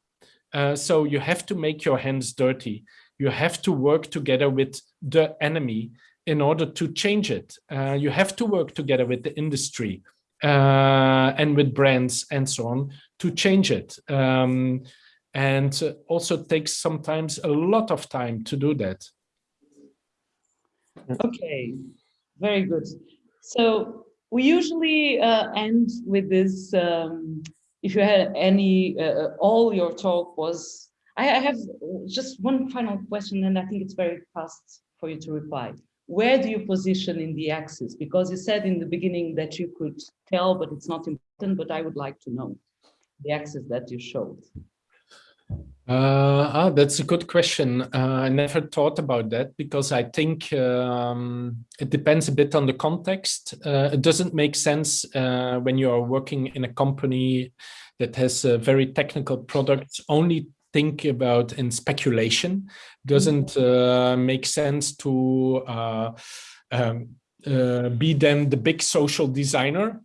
Uh, so you have to make your hands dirty you have to work together with the enemy in order to change it. Uh, you have to work together with the industry uh, and with brands and so on to change it. Um, and also takes sometimes a lot of time to do that. Okay, very good. So we usually uh, end with this, um, if you had any, uh, all your talk was, I, I have just one final question and I think it's very fast for you to reply. Where do you position in the axis? Because you said in the beginning that you could tell, but it's not important, but I would like to know the axis that you showed. Uh, ah, that's a good question. Uh, I never thought about that because I think um, it depends a bit on the context. Uh, it doesn't make sense uh, when you are working in a company that has a very technical products only think about in speculation. Doesn't uh, make sense to uh, um, be then the big social designer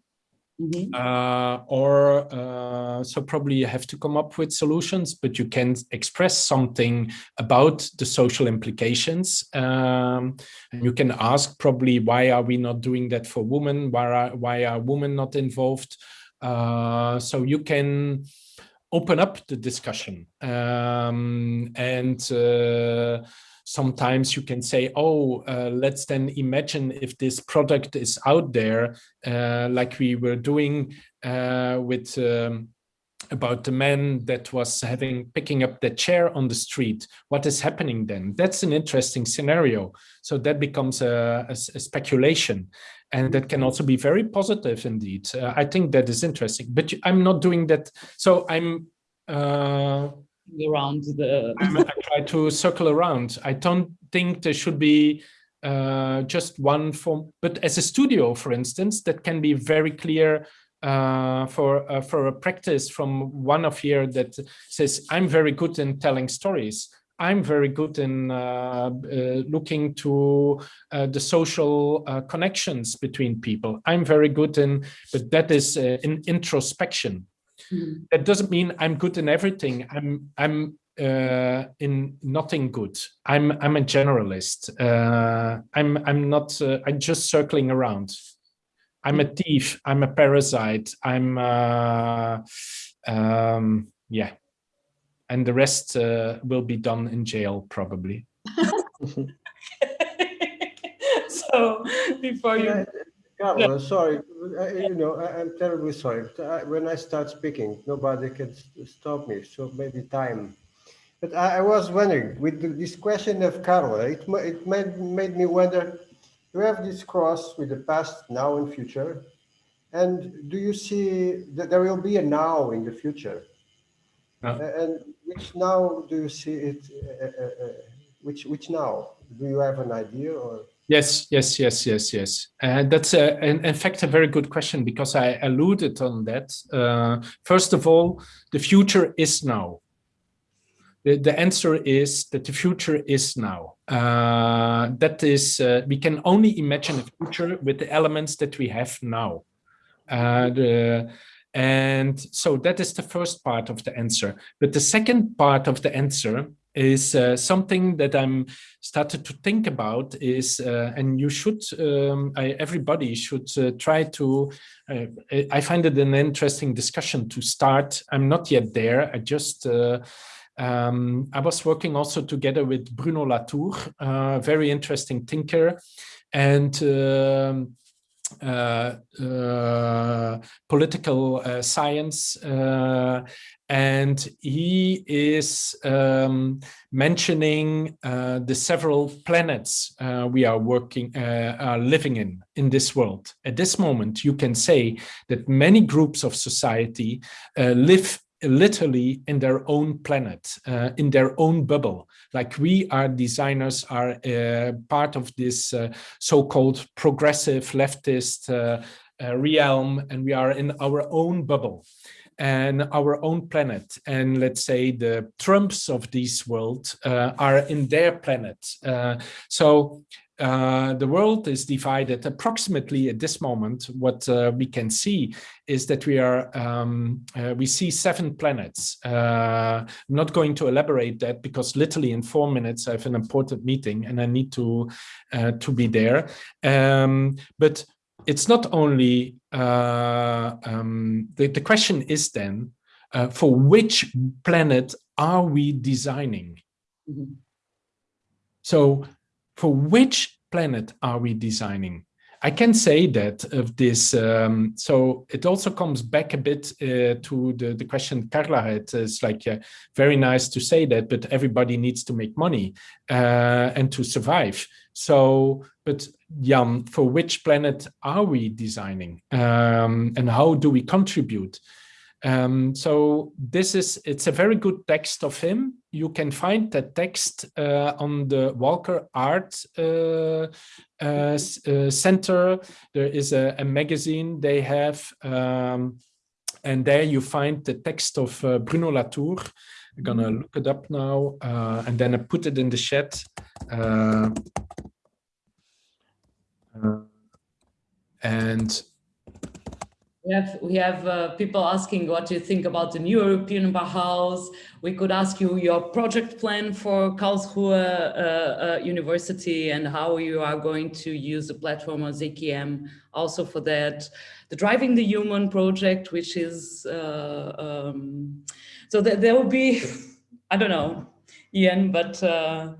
Mm -hmm. uh, or uh, so probably you have to come up with solutions, but you can express something about the social implications. Um, and you can ask probably why are we not doing that for women? Why are, why are women not involved? Uh, so you can open up the discussion. Um, and uh, sometimes you can say, oh, uh, let's then imagine if this product is out there, uh, like we were doing uh, with um, about the man that was having picking up the chair on the street. What is happening then? That's an interesting scenario. So that becomes a, a, a speculation. And that can also be very positive indeed. Uh, I think that is interesting, but I'm not doing that. So I'm uh, around the <laughs> I try to circle around. I don't think there should be uh, just one form, but as a studio, for instance, that can be very clear uh, for uh, for a practice from one of here that says, I'm very good in telling stories. I'm very good in uh, uh, looking to uh, the social uh, connections between people. I'm very good in, but that is uh, in introspection. Mm. That doesn't mean I'm good in everything. I'm I'm uh, in nothing good. I'm I'm a generalist. Uh, I'm I'm not. Uh, I'm just circling around. I'm a mm. thief. I'm a parasite. I'm uh, um, yeah, and the rest uh, will be done in jail probably. <laughs> <laughs> so before you Carlo, sorry, you know, I, am terribly sorry. when I start speaking, nobody can stop me, so maybe time. But I, I was wondering, with this question of Carlo, it, it made, made me wonder, you have this cross with the past, now and future, and do you see that there will be a now in the future? And which now do you see it, uh, uh, uh, which, which now? Do you have an idea or? Yes, yes, yes, yes, yes. And that's a, in, in, fact a very good question because I alluded on that. Uh, first of all, the future is now. The, the answer is that the future is now. Uh, that is, uh, we can only imagine a future with the elements that we have now. Uh, the, and so that is the first part of the answer. But the second part of the answer is uh, something that I'm started to think about is, uh, and you should, um, I, everybody should uh, try to, uh, I find it an interesting discussion to start. I'm not yet there. I just, uh, um, I was working also together with Bruno Latour, a very interesting thinker. And um, uh, uh, political uh, science and he is um, mentioning uh, the several planets uh, we are working uh, are living in in this world at this moment you can say that many groups of society live literally in their own planet, uh, in their own bubble. Like we are designers are uh, part of this uh, so-called progressive leftist uh, uh, realm and we are in our own bubble and our own planet and let's say the trumps of this world uh, are in their planet so uh, the world is divided approximately at this moment. What uh, we can see is that we are um, uh, we see seven planets. Uh, I'm not going to elaborate that because literally in four minutes I have an important meeting and I need to uh, to be there. Um, but it's not only uh, um, the the question is then for which planet are we designing? Mm -hmm. So for which planet are we designing? I can say that of this, um, so it also comes back a bit uh, to the, the question Carla had. It's like uh, very nice to say that, but everybody needs to make money uh, and to survive. So, but Jan, for which planet are we designing um, and how do we contribute? Um, so this is, it's a very good text of him. You can find the text uh, on the Walker Art uh, uh, uh Center. There is a, a, magazine they have, um, and there you find the text of uh, Bruno Latour. I'm gonna look it up now, uh, and then I put it in the chat. and we have, we have uh, people asking what you think about the new European Bauhaus. We could ask you your project plan for Karlsruhe uh, uh, University and how you are going to use the platform of ZKM also for that. The Driving the Human project, which is, uh, um, so that there will be, <laughs> I don't know, Jan, but uh,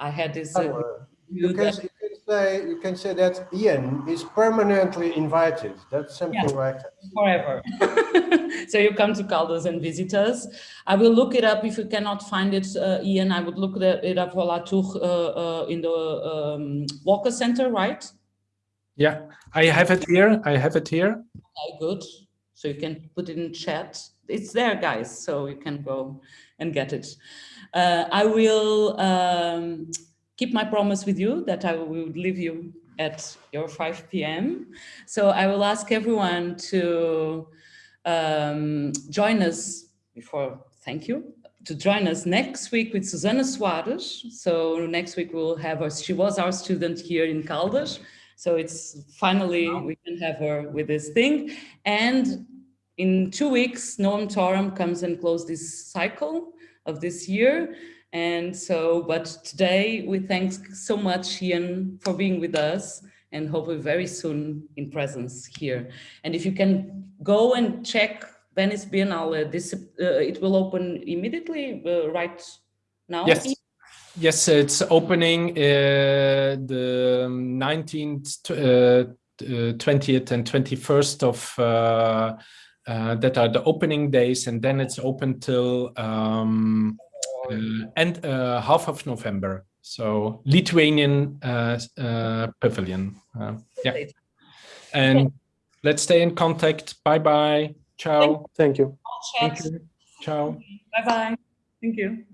I had this. Uh, you, you can say you can say that Jan is permanently invited. That's simple, yeah, right? Forever. <laughs> so you come to Caldas and visit us. I will look it up if you cannot find it, uh, Jan. I would look it up for Latour uh, uh, in the um, Walker Center, right? Yeah, I have it here. I have it here. Okay, good. So you can put it in chat. It's there, guys. So you can go and get it. Uh, I will. Um, keep my promise with you that I will leave you at your 5 p.m. So I will ask everyone to um, join us before, thank you, to join us next week with Susana Soares. So next week we'll have her, she was our student here in Caldas. So it's finally, we can have her with this thing. And in two weeks, Noam Toran comes and close this cycle of this year. And so, but today we thank so much Jan for being with us and hopefully very soon in presence here. And if you can go and check Venice Biennale, this, uh, it will open immediately uh, right now? Yes. Yes, it's opening uh, the 19th, 20th uh, and 21st of uh, uh, that are the opening days and then it's open till um, uh, and uh, half of November. So Lithuanian uh, pavilion. yeah. And let's stay in contact. Bye bye. Ciao. Thank you. Thank you. Ciao. Bye bye. Thank you.